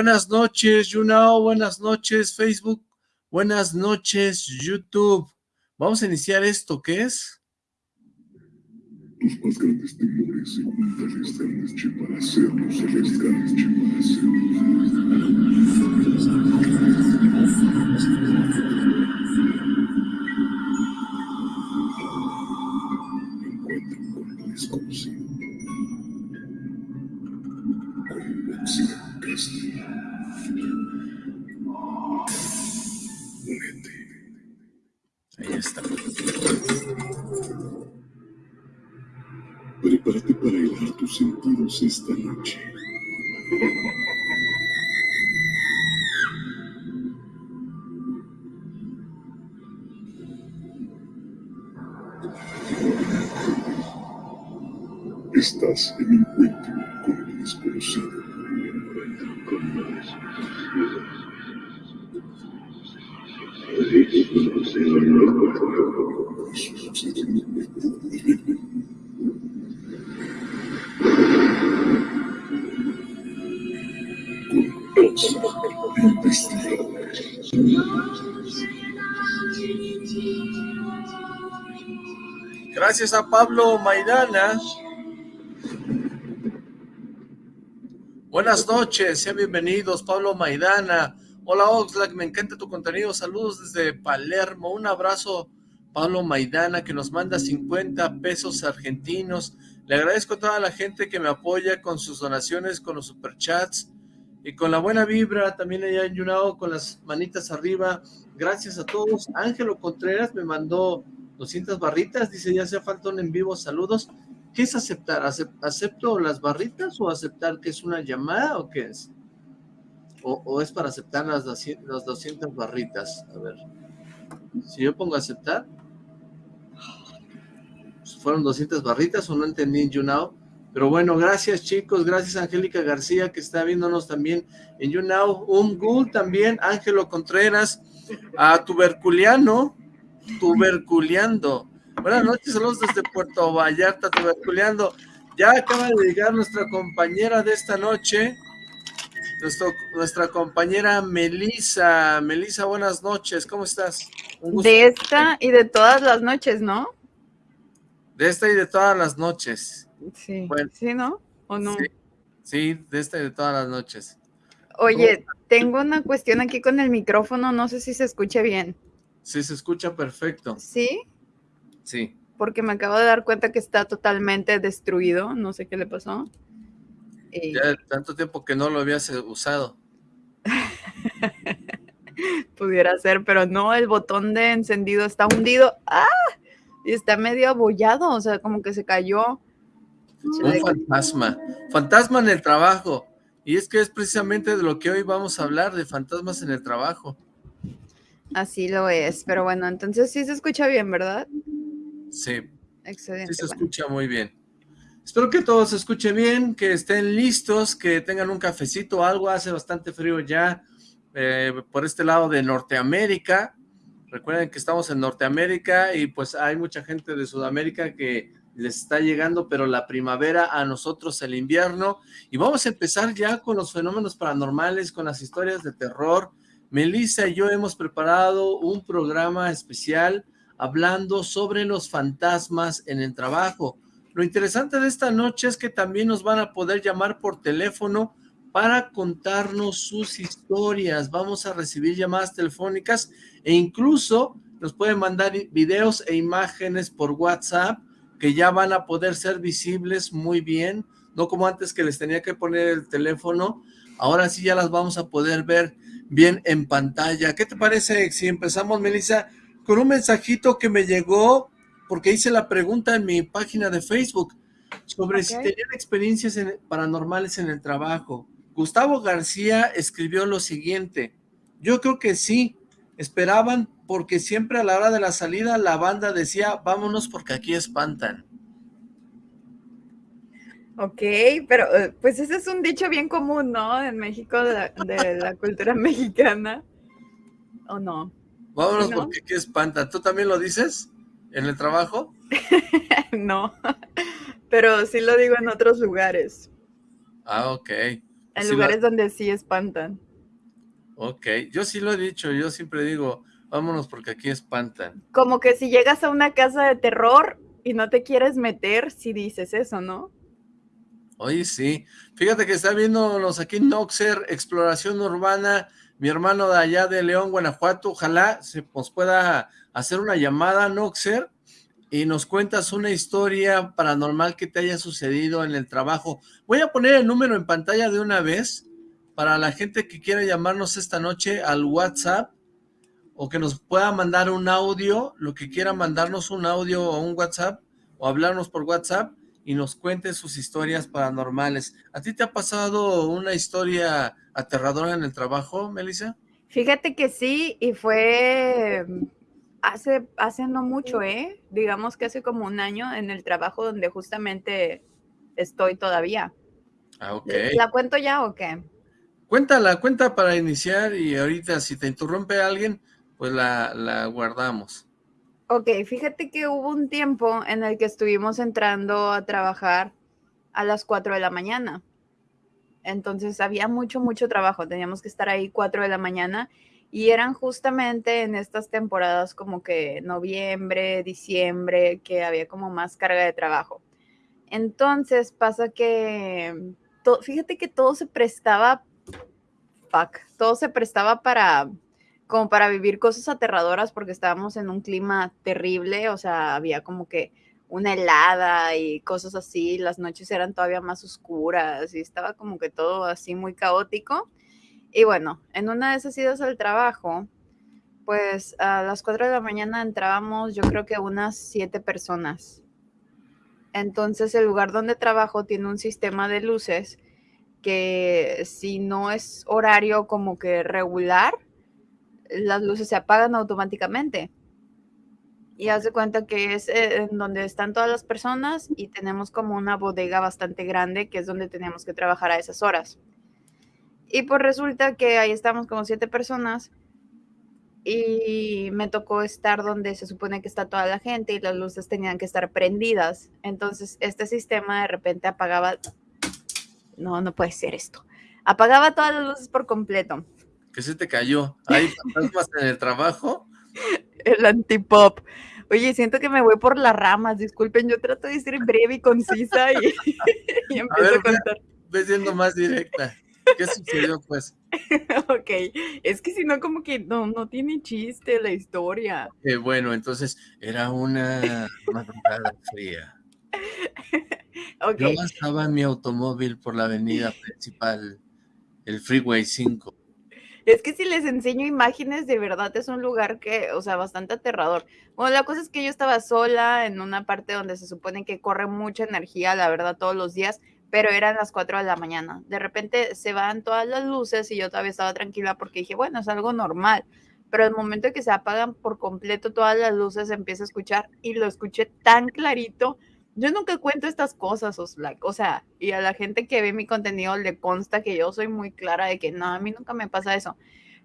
Buenas noches, YouNow. Buenas noches, Facebook. Buenas noches, YouTube. Vamos a iniciar esto, ¿qué es? Tus más grandes temores se juntan esta noche para hacernos celestiales, para Encuentro sentidos esta noche. Estás en encuentro con lo desconocido. Gracias a Pablo Maidana. Buenas noches, sean bienvenidos, Pablo Maidana. Hola Oxlack, me encanta tu contenido. Saludos desde Palermo. Un abrazo, Pablo Maidana, que nos manda 50 pesos argentinos. Le agradezco a toda la gente que me apoya con sus donaciones, con los superchats y con la buena vibra. También allá en Yunao con las manitas arriba. Gracias a todos. Ángelo Contreras me mandó 200 barritas. Dice, ya hace falta un en vivo. Saludos. ¿Qué es aceptar? ¿Acep- ¿Acepto las barritas o aceptar que es una llamada o qué es? ¿O, es para aceptar las, 200 las 200 barritas? A ver. Si yo pongo aceptar, pues, fueron 200 barritas o no entendí en YouNow. Pero bueno, gracias chicos, gracias Angélica García que está viéndonos también en YouNow. Un Gul también, Ángelo Contreras, a Tuberculiano, Tuberculeando. Buenas noches, saludos desde Puerto Vallarta, Tuberculeando. Ya acaba de llegar nuestra compañera de esta noche, nuestro- nuestra compañera Melisa. Melisa, buenas noches, ¿cómo estás? Un gusto. De esta y de todas las noches, ¿no? De esta y de todas las noches. Sí. Bueno. ¿Sí, no? ¿O no? Sí, sí, de esta y de todas las noches. Oye, tengo una cuestión aquí con el micrófono, no sé si se escucha bien. Sí, se escucha perfecto. ¿Sí? Sí. Porque me acabo de dar cuenta que está totalmente destruido, no sé qué le pasó. Y Ya tanto tiempo que no lo habías eh, usado. pudiera ser, pero no, el botón de encendido está hundido. ¡Ah! Y está medio abollado, o sea, como que se cayó. Un fantasma. Fantasma en el trabajo. Y es que es precisamente de lo que hoy vamos a hablar, de fantasmas en el trabajo. Así lo es, pero bueno, entonces sí se escucha bien, ¿verdad? Sí, Excelente. sí se bueno. escucha muy bien. Espero que todos se escuchen bien, que estén listos, que tengan un cafecito o algo. Hace bastante frío ya eh, por este lado de Norteamérica. Recuerden que estamos en Norteamérica y pues hay mucha gente de Sudamérica que les está llegando, pero la primavera a nosotros el invierno. Y vamos a empezar ya con los fenómenos paranormales, con las historias de terror. Melissa y yo hemos preparado un programa especial hablando sobre los fantasmas en el trabajo. Lo interesante de esta noche es que también nos van a poder llamar por teléfono para contarnos sus historias. Vamos a recibir llamadas telefónicas e incluso nos pueden mandar videos e imágenes por WhatsApp que ya van a poder ser visibles muy bien, no como antes que les tenía que poner el teléfono, ahora sí ya las vamos a poder ver bien en pantalla. ¿Qué te parece si empezamos, Melissa, con un mensajito que me llegó porque hice la pregunta en mi página de Facebook sobre si tenían experiencias en- paranormales en el trabajo. Gustavo García escribió lo siguiente, yo creo que sí, esperaban porque siempre a la hora de la salida la banda decía, vámonos porque aquí espantan. Ok, pero eh, pues ese es un dicho bien común, ¿no? En México, de la, de la cultura mexicana. ¿O no? Vámonos ¿No? porque aquí espantan. ¿Tú también lo dices en el trabajo? no. Pero sí lo digo en otros lugares. Ah, ok. En lugares donde sí espantan. Ok, yo sí lo he dicho, yo siempre digo, vámonos porque aquí espantan. Como que si llegas a una casa de terror y no te quieres meter, si dices eso, ¿no? Oye, sí. Fíjate que está viéndonos aquí Noxer, Exploración Urbana, mi hermano de allá de León, Guanajuato. Ojalá se nos pueda hacer una llamada, Noxer, y nos cuentas una historia paranormal que te haya sucedido en el trabajo. Voy a poner el número en pantalla de una vez para la gente que quiera llamarnos esta noche al WhatsApp o que nos pueda mandar un audio, lo que quiera mandarnos un audio o un WhatsApp o hablarnos por WhatsApp y nos cuente sus historias paranormales. ¿A ti te ha pasado una historia aterradora en el trabajo, Melissa? Fíjate que sí, y fue hace, hace no mucho, ¿eh? Digamos que hace como un año en el trabajo donde justamente estoy todavía. Ah, ok. ¿La cuento ya o qué? Cuéntala, cuenta para iniciar y ahorita si te interrumpe alguien, pues la, guardamos. Ok, fíjate que hubo un tiempo en el que estuvimos entrando a trabajar a las 4 de la mañana. Entonces había mucho, mucho trabajo. Teníamos que estar ahí 4 de la mañana y eran justamente en estas temporadas como que noviembre, diciembre, que había como más carga de trabajo. Entonces pasa que, fíjate que todo se prestaba, fuck, todo se prestaba para como para vivir cosas aterradoras porque estábamos en un clima terrible, o sea, había como que una helada y cosas así, las noches eran todavía más oscuras y estaba como que todo así muy caótico. Y bueno, en una de esas idas al trabajo, pues a las 4 de la mañana entrábamos yo creo que unas 7 personas. Entonces el lugar donde trabajo tiene un sistema de luces que si no es horario como que regular, las luces se apagan automáticamente. Y haz de cuenta que es eh, donde están todas las personas y tenemos como una bodega bastante grande que es donde tenemos que trabajar a esas horas. Y pues resulta que ahí estamos como siete personas y me tocó estar donde se supone que está toda la gente y las luces tenían que estar prendidas. Entonces este sistema de repente apagaba... No, no puede ser esto. Apagaba todas las luces por completo. ¿Qué se te cayó? ¿Hay fantasmas en el trabajo? El antipop. Oye, siento que me voy por las ramas, disculpen, yo trato de ser breve y concisa y, empiezo a, contar. Ve siendo más directa. ¿Qué sucedió, pues? ok, es que si no, como que no, no tiene chiste la historia. Eh, bueno, entonces era una madrugada fría. okay. Yo estaba en mi automóvil por la avenida principal, el Freeway 5. Es que si les enseño imágenes, de verdad es un lugar que, o sea, bastante aterrador. Bueno, la cosa es que yo estaba sola en una parte donde se supone que corre mucha energía, la verdad, todos los días, pero eran las 4 de la mañana. De repente se van todas las luces y yo todavía estaba tranquila porque dije, bueno, es algo normal. Pero el momento que se apagan por completo todas las luces, empieza a escuchar y lo escuché tan clarito yo nunca cuento estas cosas, o sea, y a la gente que ve mi contenido le consta que yo soy muy clara de que no, a mí nunca me pasa eso.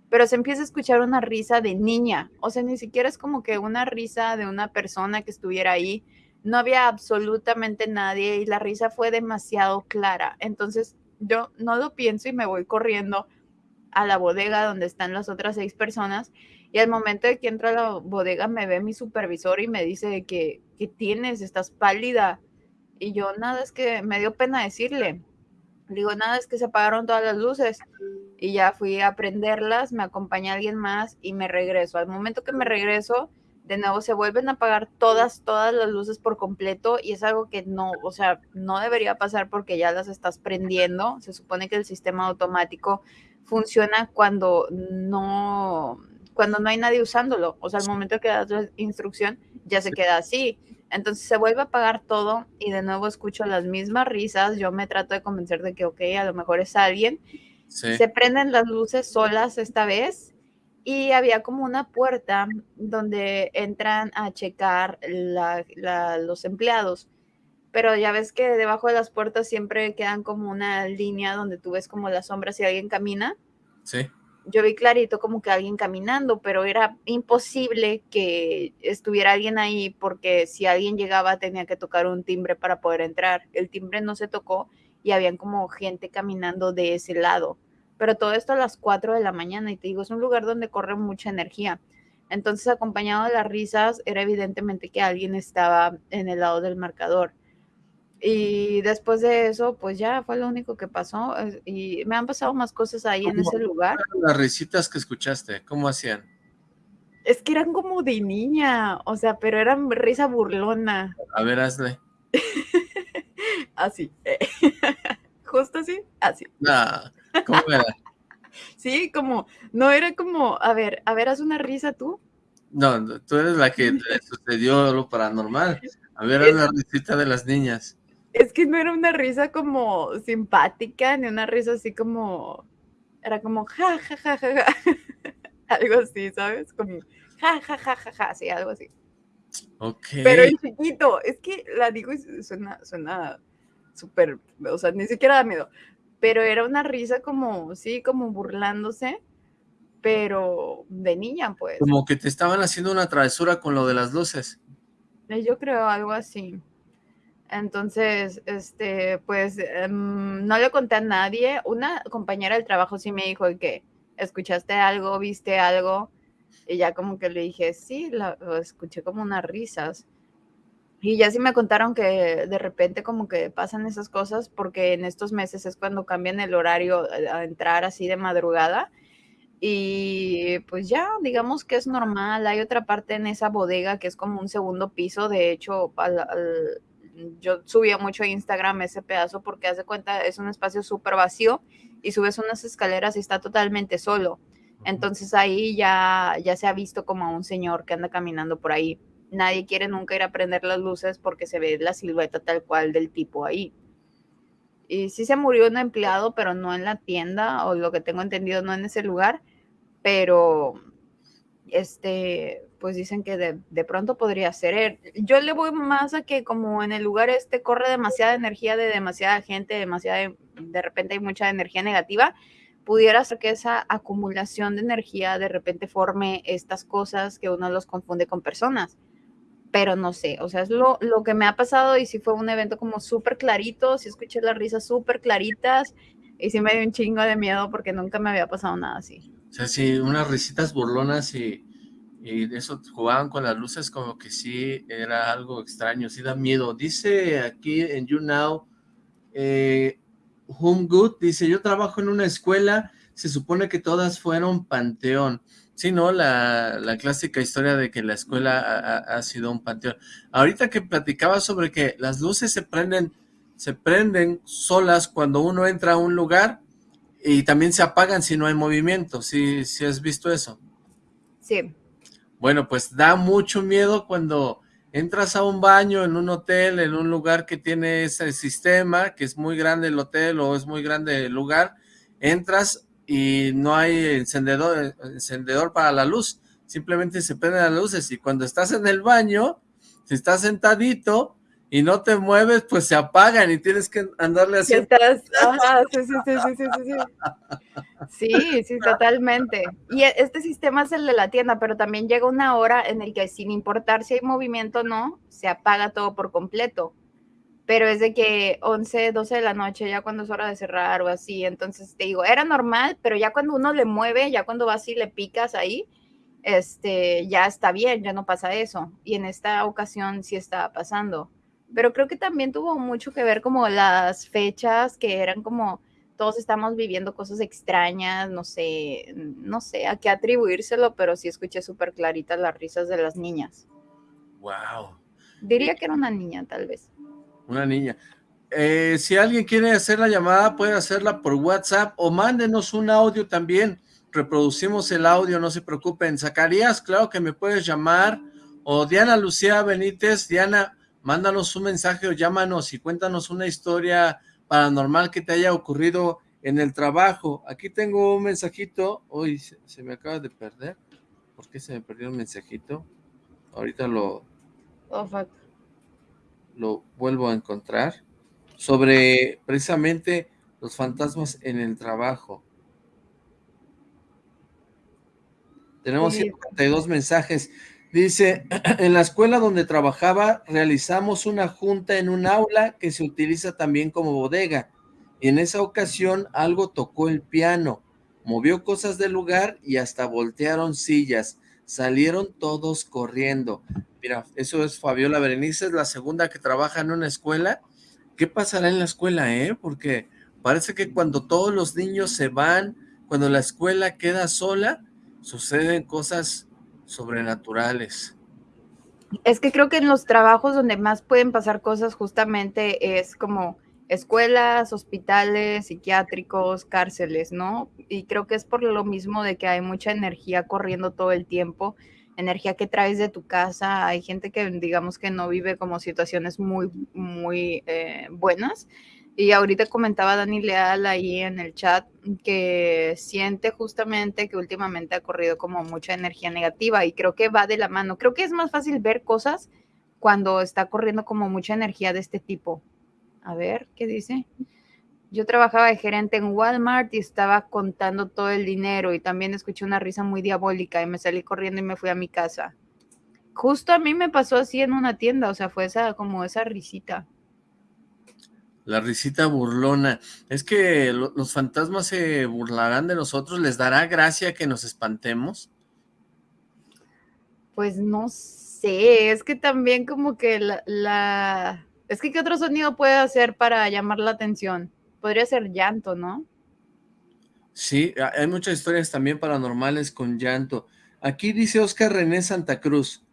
Pero se empieza a escuchar una risa de niña, o sea, ni siquiera es como que una risa de una persona que estuviera ahí. No había absolutamente nadie y la risa fue demasiado clara. Entonces yo no lo pienso y me voy corriendo a la bodega donde están las otras seis personas y al momento de que entro a la bodega me ve mi supervisor y me dice que, ¿qué tienes? Estás pálida. Y yo, nada, es que me dio pena decirle. Digo, nada, es que se apagaron todas las luces. Y ya fui a prenderlas, me acompaña alguien más y me regreso. Al momento que me regreso, de nuevo se vuelven a apagar todas, todas las luces por completo y es algo que no, o sea, no debería pasar porque ya las estás prendiendo. Se supone que el sistema automático funciona cuando no, cuando no hay nadie usándolo. O sea, al momento que das la instrucción, ya se queda así. Entonces se vuelve a apagar todo y de nuevo escucho las mismas risas. Yo me trato de convencer de que, ok, a lo mejor es alguien. Se prenden las luces solas esta vez y había como una puerta donde entran a checar los empleados. Pero ya ves que debajo de las puertas siempre quedan como una línea donde tú ves como las sombras si alguien camina. Sí yo vi clarito como que alguien caminando, pero era imposible que estuviera alguien ahí porque si alguien llegaba tenía que tocar un timbre para poder entrar. El timbre no se tocó y habían como gente caminando de ese lado. Pero todo esto a las 4 de la mañana y te digo, es un lugar donde corre mucha energía. Entonces, acompañado de las risas, era evidentemente que alguien estaba en el lado del marcador. Y después de eso, pues ya fue lo único que pasó. Y me han pasado más cosas ahí en ese lugar. Las risitas que escuchaste, ¿cómo hacían? Es que eran como de niña, o sea, pero eran risa burlona. A ver, hazle. así. Justo así, así. ¿cómo era? sí, como, no era como, a ver, a ver, haz una risa tú. No, tú eres la que le sucedió lo paranormal. A ver, haz la risita de las niñas. Es que no era una risa como simpática, ni una risa así como, era como ja, ja, ja, ja, ja. algo así, ¿sabes? Como ja, ja, ja, ja, ja, sí, algo así. Ok. Pero en chiquito, es que la digo y suena, suena súper, o sea, ni siquiera da miedo, pero era una risa como, sí, como burlándose, pero de niña, pues. Como que te estaban haciendo una travesura con lo de las luces. Eh, yo creo algo así. Entonces, este, pues, em, no le conté a nadie. Una compañera del trabajo sí me dijo que escuchaste algo, viste algo, y ya como que le dije, sí, lo escuché como unas risas. Y ya sí me contaron que de repente como que pasan esas cosas porque en estos meses es cuando cambian el horario a entrar así de madrugada. Y pues ya, digamos que es normal. Hay otra parte en esa bodega que es como un segundo piso. De hecho, yo subía mucho a Instagram ese pedazo porque hace cuenta es un espacio súper vacío y subes unas escaleras y está totalmente solo. Entonces ahí ya, ya se ha visto como a un señor que anda caminando por ahí. Nadie quiere nunca ir a prender las luces porque se ve la silueta tal cual del tipo ahí. Y sí se murió un empleado, pero no en la tienda, o lo que tengo entendido, no en ese lugar, pero este, pues dicen que de, de, pronto podría ser. Yo le voy más a que como en el lugar este corre demasiada energía de demasiada gente, demasiada, de repente hay mucha energía negativa, pudiera ser que esa acumulación de energía de repente forme estas cosas que uno los confunde con personas. Pero no sé, o sea, es lo, lo que me ha pasado y si fue un evento como súper clarito, si escuché las risas súper claritas y sí me dio un chingo de miedo porque nunca me había pasado nada así. Sea, sí, unas risitas burlonas y, y eso jugaban con las luces como que sí era algo extraño, sí da miedo. Dice aquí en YouNow, eh, Home Good dice, yo trabajo en una escuela, se supone que todas fueron panteón. Sí, ¿no? La, la clásica historia de que la escuela ha, sido un panteón. Ahorita que platicaba sobre que las luces se prenden, se prenden solas cuando uno entra a un lugar y también se apagan si no hay movimiento. ¿Sí, sí has visto eso? Sí. Bueno, pues da mucho miedo cuando entras a un baño en un hotel, en un lugar que tiene ese sistema, que es muy grande el hotel o es muy grande el lugar, entras y no hay encendedor, encendedor para la luz, simplemente se prenden las luces y cuando estás en el baño, si estás sentadito, y no te mueves, pues se apagan y tienes que andarle así. Estás, ajá, sí, sí, sí, sí, sí, sí. Sí, sí, totalmente. Y e, este sistema es el de la tienda, pero también llega una hora en el que sin importar si hay movimiento o no, se apaga todo por completo. Pero es de que 11, 12 de la noche, ya cuando es hora de cerrar o así, entonces te digo, era normal, pero ya cuando uno le mueve, ya cuando vas y le picas ahí, este, ya está bien, ya no pasa eso. Y en esta ocasión sí estaba pasando pero creo que también tuvo mucho que ver como las fechas que eran como todos estamos viviendo cosas extrañas, no sé, no sé a qué atribuírselo, pero sí escuché súper claritas las risas de las niñas. Wow. Diría que era una niña, tal vez. Una niña. Eh, si alguien quiere hacer la llamada, puede hacerla por WhatsApp o mándenos un audio también. Reproducimos el audio, no se preocupen. Zacarías, claro que me puedes llamar. O Diana Lucía Benítez. Diana, mándanos un mensaje o llámanos y cuéntanos una historia paranormal que te haya ocurrido en el trabajo. Aquí tengo un mensajito, uy, se, me acaba de perder. ¿Por qué se me perdió un mensajito? Ahorita lo... Oh, lo vuelvo a encontrar. Sobre precisamente los fantasmas en el trabajo. Tenemos 52 mensajes. Dice, en la escuela donde trabajaba realizamos una junta en un aula que se utiliza también como bodega. y en esa ocasión algo tocó el piano, movió cosas del lugar y hasta voltearon sillas. Salieron todos corriendo. Mira, eso es Fabiola Berenice, es la segunda que trabaja en una escuela. ¿Qué pasará en la escuela, eh? Porque parece que cuando todos los niños se van, cuando la escuela queda sola, suceden cosas sobrenaturales. Es que creo que en los trabajos donde más pueden pasar cosas justamente es como escuelas, hospitales, psiquiátricos, cárceles, ¿no? Y creo que es por lo mismo de que hay mucha energía corriendo todo el tiempo, energía que traes de tu casa, hay gente que digamos que no vive como situaciones muy, muy eh, buenas. Y ahorita comentaba Dani Leal ahí en el chat que siente justamente que últimamente ha corrido como mucha energía negativa y creo que va de la mano. Creo que es más fácil ver cosas cuando está corriendo como mucha energía de este tipo, a ver, ¿qué dice? Yo trabajaba de gerente en Walmart y estaba contando todo el dinero y también escuché una risa muy diabólica y me salí corriendo y me fui a mi casa. Justo a mí me pasó así en una tienda, o sea, fue esa como esa risita. La risita burlona. Es que los fantasmas se burlarán de nosotros, ¿les dará gracia que nos espantemos? Pues no sé, es que también como que la es que, ¿qué otro sonido puede hacer para llamar la atención? Podría ser llanto, ¿no? Sí, hay muchas historias también paranormales con llanto. Aquí dice Oscar René Santa Cruz.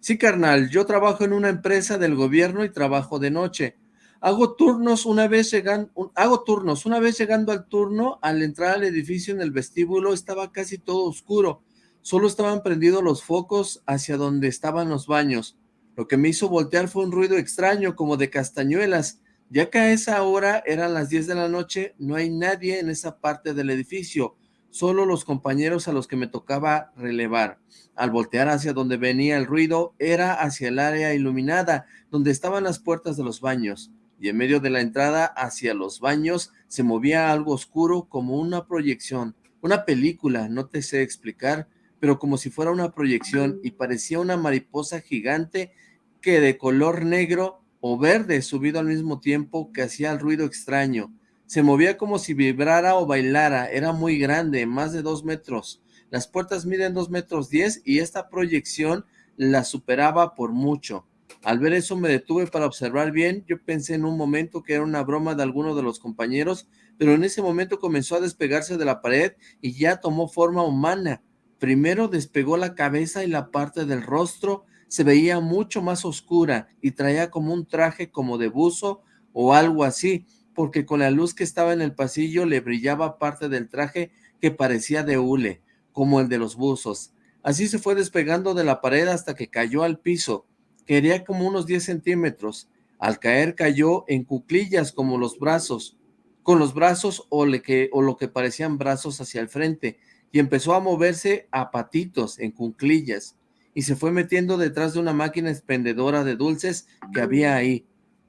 Sí, carnal, yo trabajo en una empresa del gobierno y trabajo de noche. Hago turnos una vez llegando, hago turnos, una vez llegando al turno, al entrar al edificio en el vestíbulo estaba casi todo oscuro. Solo estaban prendidos los focos hacia donde estaban los baños. Lo que me hizo voltear fue un ruido extraño, como de castañuelas. Ya que a esa hora eran las 10 de la noche, no hay nadie en esa parte del edificio, solo los compañeros a los que me tocaba relevar. Al voltear hacia donde venía el ruido, era hacia el área iluminada, donde estaban las puertas de los baños, y en medio de la entrada hacia los baños se movía algo oscuro como una proyección, una película, no te sé explicar, pero como si fuera una proyección y parecía una mariposa gigante que de color negro o verde subido al mismo tiempo que hacía el ruido extraño. Se movía como si vibrara o bailara, era muy grande, más de dos metros. Las puertas miden dos metros diez y esta proyección la superaba por mucho. Al ver eso me detuve para observar bien, yo pensé en un momento que era una broma de alguno de los compañeros, pero en ese momento comenzó a despegarse de la pared y ya tomó forma humana. Primero despegó la cabeza y la parte del rostro se veía mucho más oscura y traía como un traje como de buzo o algo así, porque con la luz que estaba en el pasillo le brillaba parte del traje que parecía de hule, como el de los buzos. Así se fue despegando de la pared hasta que cayó al piso. Quería como unos 10 centímetros. Al caer cayó en cuclillas como los brazos, con los brazos o, o lo que parecían brazos hacia el frente, y empezó a moverse a patitos, en cunclillas, y se fue metiendo detrás de una máquina expendedora de dulces que había ahí.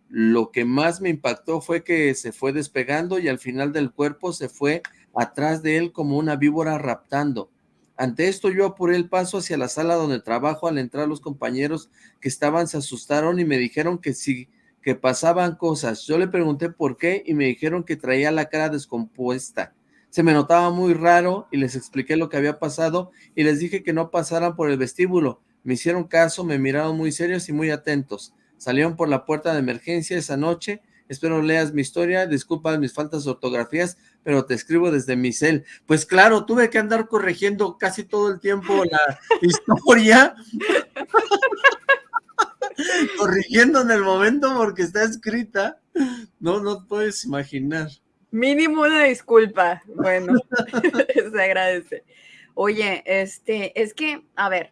Lo que más me impactó fue que se fue despegando y al final del cuerpo se fue atrás de él como una víbora raptando. Ante esto yo apuré el paso hacia la sala donde trabajo. Al entrar los compañeros que estaban se asustaron y me dijeron que sí, que pasaban cosas. Yo le pregunté por qué y me dijeron que traía la cara descompuesta se me notaba muy raro y les expliqué lo que había pasado y les dije que no pasaran por el vestíbulo. Me hicieron caso, me miraron muy serios y muy atentos. Salieron por la puerta de emergencia esa noche. Espero leas mi historia, disculpa mis faltas de ortografías, pero te escribo desde mi cel. Pues claro, tuve que andar corrigiendo casi todo el tiempo la historia. corrigiendo en el momento porque está escrita. No, no puedes imaginar. Mínimo una disculpa. Bueno, se agradece. Oye, este, es que, a ver,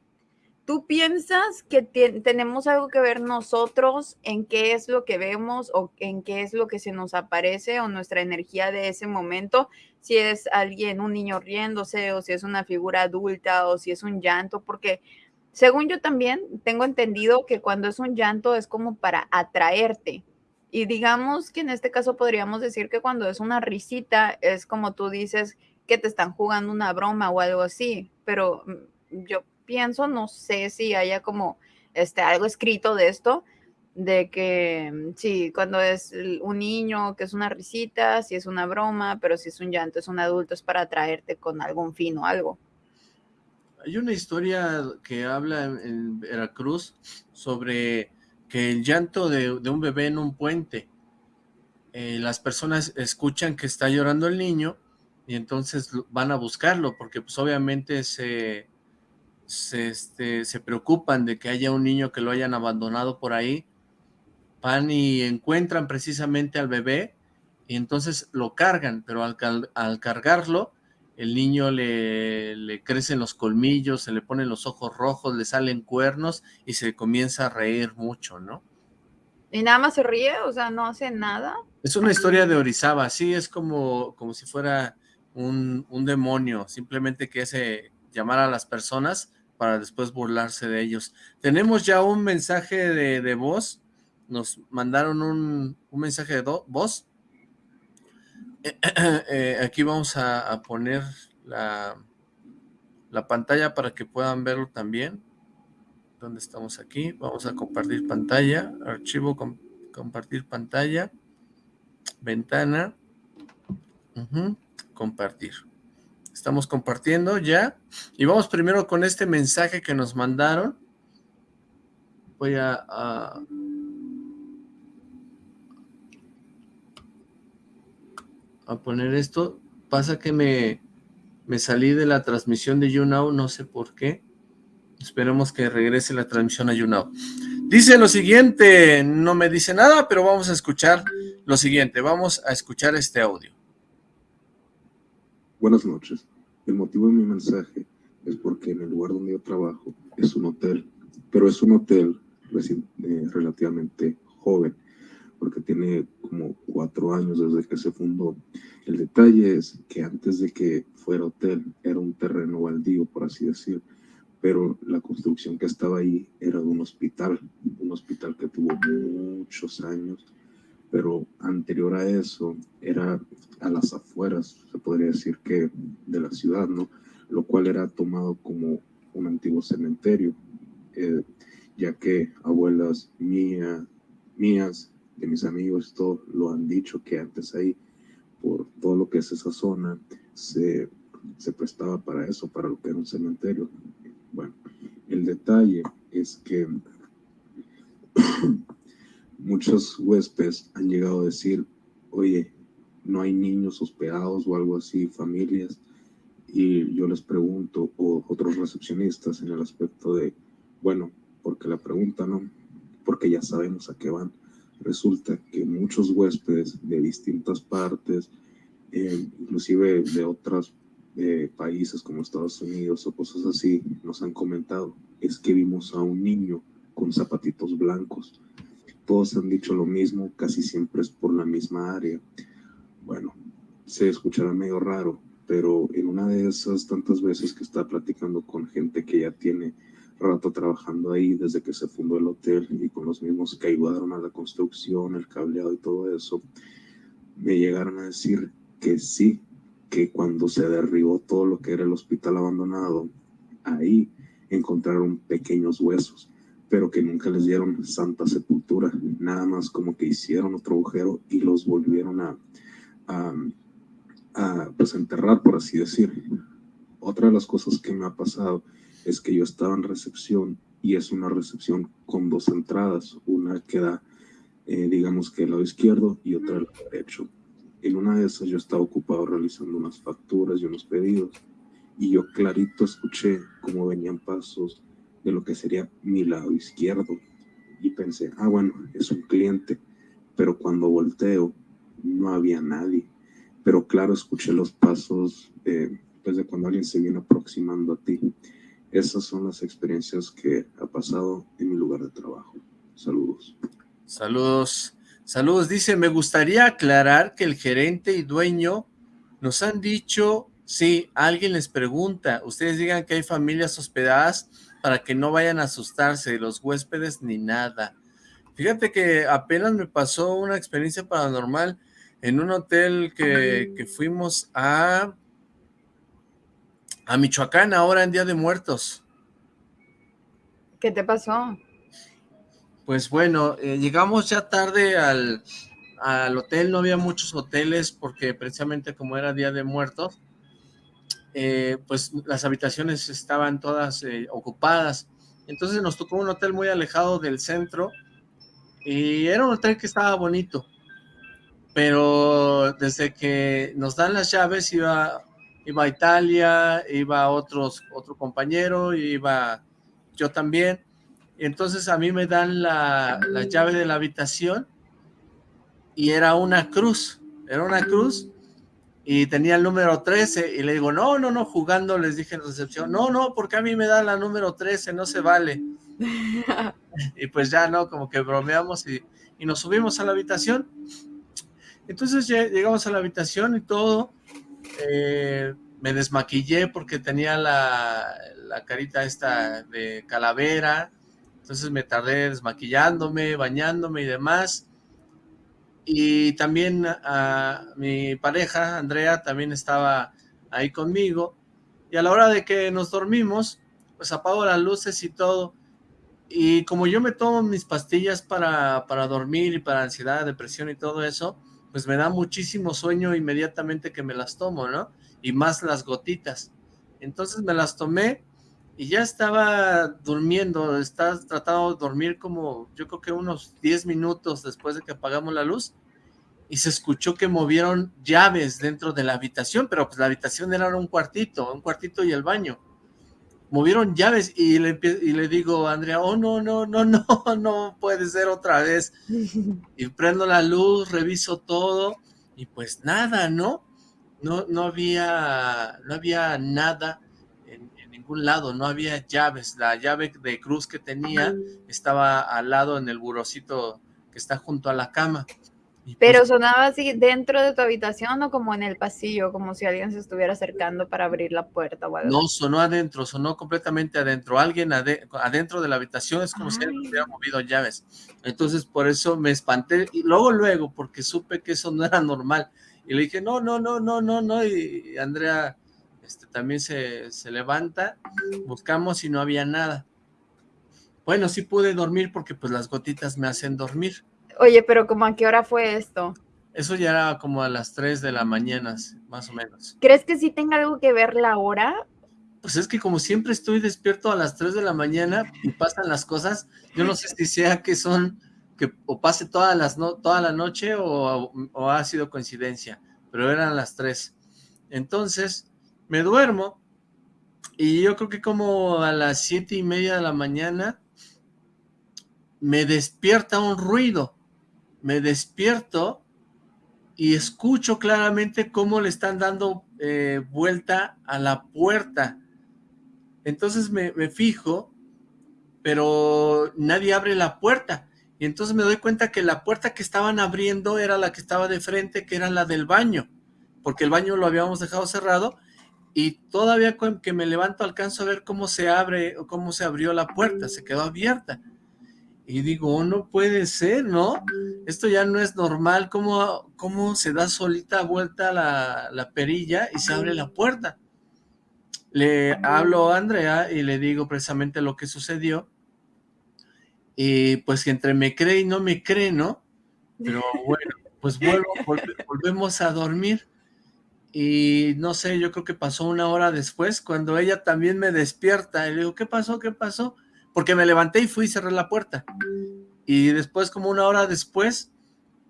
¿tú piensas que tenemos algo que ver nosotros en qué es lo que vemos o en qué es lo que se nos aparece o nuestra energía de ese momento? Si es alguien, un niño riéndose o si es una figura adulta o si es un llanto, porque según yo también tengo entendido que cuando es un llanto es como para atraerte, y digamos que en este caso podríamos decir que cuando es una risita es como tú dices que te están jugando una broma o algo así, pero mm, yo pienso, no sé si haya como este, algo escrito de esto, de que mm, sí, cuando es un niño, que es una risita, si es una broma, pero si es un llanto, es un adulto, es para atraerte con algún fin o algo. Hay una historia que habla en, Veracruz sobre que el llanto de, un bebé en un puente, eh, las personas escuchan que está llorando el niño y entonces van a buscarlo porque pues obviamente se, se, este, se preocupan de que haya un niño que lo hayan abandonado por ahí van y encuentran precisamente al bebé y entonces lo cargan, pero al, al cargarlo, el niño le, le, crecen los colmillos, se le ponen los ojos rojos, le salen cuernos y se comienza a reír mucho, ¿no? ¿Y nada más se ríe? O sea, ¿no hace nada? Es una historia de Orizaba, sí, es como, como si fuera un, un demonio, simplemente que hace llamar a las personas para después burlarse de ellos. Tenemos ya un mensaje de, de voz nos mandaron un, mensaje de voz. Eh, aquí vamos a, poner la, la, pantalla para que puedan verlo también. ¿Dónde estamos aquí? Vamos a compartir pantalla, archivo, compartir pantalla, ventana, compartir. Estamos compartiendo ya. Y vamos primero con este mensaje que nos mandaron. Voy a a poner esto. Pasa que me, me salí de la transmisión de YouNow, no sé por qué. Esperemos que regrese la transmisión a YouNow. Dice lo siguiente, no me dice nada, pero vamos a escuchar lo siguiente. Vamos a escuchar este audio. Buenas noches. El motivo de mi mensaje es porque en el lugar donde yo trabajo es un hotel, pero es un hotel eh, relativamente joven porque tiene como cuatro años desde que se fundó. El detalle es que antes de que fuera hotel era un terreno baldío, por así decir, pero la construcción que estaba ahí era de un hospital, un hospital que tuvo muchos años, pero anterior a eso era a las afueras, se podría decir que de la ciudad, ¿no? Lo cual era tomado como un antiguo cementerio, eh, ya que abuelas mía, mías de mis amigos, todo lo han dicho que antes ahí, por todo lo que es esa zona, se, se prestaba para eso, para lo que era un cementerio. Bueno, el detalle es que muchos huéspedes han llegado a decir, oye, no hay niños hospedados o algo así, familias, y yo les pregunto, o otros recepcionistas en el aspecto de, bueno, porque la pregunta no, porque ya sabemos a qué van resulta que muchos huéspedes de distintas partes, eh, inclusive de otros eh, países como Estados Unidos o cosas así, nos han comentado, es que vimos a un niño con zapatitos blancos. Todos han dicho lo mismo, casi siempre es por la misma área. Bueno, se escuchará medio raro, pero en una de esas tantas veces que está platicando con gente que ya tiene rato trabajando ahí desde que se fundó el hotel y con los mismos que ayudaron a la construcción, el cableado y todo eso, me llegaron a decir que sí, que cuando se derribó todo lo que era el hospital abandonado, ahí encontraron pequeños huesos, pero que nunca les dieron santa sepultura, nada más como que hicieron otro agujero y los volvieron a, a, a pues enterrar, por así decir. Otra de las cosas que me ha pasado es que yo estaba en recepción y es una recepción con dos entradas, una que da, eh, digamos que el lado izquierdo y otra el lado derecho. En una de esas yo estaba ocupado realizando unas facturas y unos pedidos y yo clarito escuché cómo venían pasos de lo que sería mi lado izquierdo y pensé, ah bueno, es un cliente, pero cuando volteo no había nadie, pero claro escuché los pasos eh, pues de cuando alguien se viene aproximando a ti esas son las experiencias que ha pasado en mi lugar de trabajo. Saludos. Saludos. Saludos. Dice, me gustaría aclarar que el gerente y dueño nos han dicho, sí, alguien les pregunta, ustedes digan que hay familias hospedadas para que no vayan a asustarse, los huéspedes ni nada. Fíjate que apenas me pasó una experiencia paranormal en un hotel que, que fuimos a a Michoacán ahora en Día de Muertos. ¿Qué te pasó? pues bueno, eh, llegamos ya tarde al, al hotel, no había muchos hoteles porque precisamente como era Día de Muertos, eh, pues las habitaciones estaban todas eh, ocupadas. Entonces nos tocó un hotel muy alejado del centro y era un hotel que estaba bonito, pero desde que nos dan las llaves iba, iba a Italia, iba otros, otro compañero, iba yo también. Entonces a mí me dan la, la llave de la habitación y era una cruz, era una cruz y tenía el número 13 y le digo, no, no, no, jugando les dije en recepción, no, no, porque a mí me da la número 13, no se vale. y pues ya, ¿no? Como que bromeamos y, y nos subimos a la habitación. Entonces llegamos a la habitación y todo, eh, me desmaquillé porque tenía la, la carita esta de calavera, entonces me tardé desmaquillándome, bañándome y demás, y también a, mi pareja, Andrea, también estaba ahí conmigo, y a la hora de que nos dormimos, pues apago las luces y todo, y como yo me tomo mis pastillas para, para dormir y para ansiedad, depresión y todo eso, pues me da muchísimo sueño inmediatamente que me las tomo, ¿no? Y más las gotitas. Entonces me las tomé y ya estaba durmiendo, estaba tratando de dormir como yo creo que unos 10 minutos después de que apagamos la luz y se escuchó que movieron llaves dentro de la habitación, pero pues la habitación era un cuartito, un cuartito y el baño. Movieron llaves y le, y le digo a Andrea, oh no, no, no, no, no puede ser otra vez. Y prendo la luz, reviso todo y pues nada, ¿no? No, no había, no había nada lado, no había llaves, la llave de cruz que tenía estaba al lado en el burocito que está junto a la cama. Pues Pero sonaba así dentro de tu habitación o como en el pasillo, como si alguien se estuviera acercando para abrir la puerta o No, sonó adentro, sonó completamente adentro. Alguien adentro de la habitación es como si alguien hubiera movido llaves. Entonces por eso me espanté y luego luego porque supe que eso no era normal. Y le dije, no, no, no, no, no, no. Y Andrea este, también se, levanta, buscamos y no había nada. Bueno, sí pude dormir porque pues las gotitas me hacen dormir. Oye, pero ¿cómo a qué hora fue esto? Eso ya era como a las 3 de la mañana, más o menos. ¿Crees que sí tenga algo que ver la hora? Pues es que como siempre estoy despierto a las 3 de la mañana y pasan las cosas, yo no sé si sea que son, que o pase todas las no, toda la noche o, o ha sido coincidencia, pero eran las 3. Entonces, me duermo y yo creo que como a las siete y media de la mañana me despierta un ruido, me despierto y escucho claramente cómo le están dando eh, vuelta a la puerta. Entonces me, me fijo, pero nadie abre la puerta. Y entonces me doy cuenta que la puerta que estaban abriendo era la que estaba de frente, que era la del baño, porque el baño lo habíamos dejado cerrado y todavía que me levanto alcanzo a ver cómo se abre o cómo se abrió la puerta, se quedó abierta. Y digo, oh, no puede ser, ¿no? Esto ya no es normal, ¿cómo, cómo se da solita vuelta la, la perilla y se abre la puerta? Le hablo a Andrea y le digo precisamente lo que sucedió. Y pues entre me cree y no me cree, ¿no? Pero bueno, pues vuelvo, volvemos a dormir y no sé, yo creo que pasó una hora después, cuando ella también me despierta, y le digo, ¿qué pasó? ¿Qué pasó? Porque me levanté y fui y cerré la puerta. Y después, como una hora después,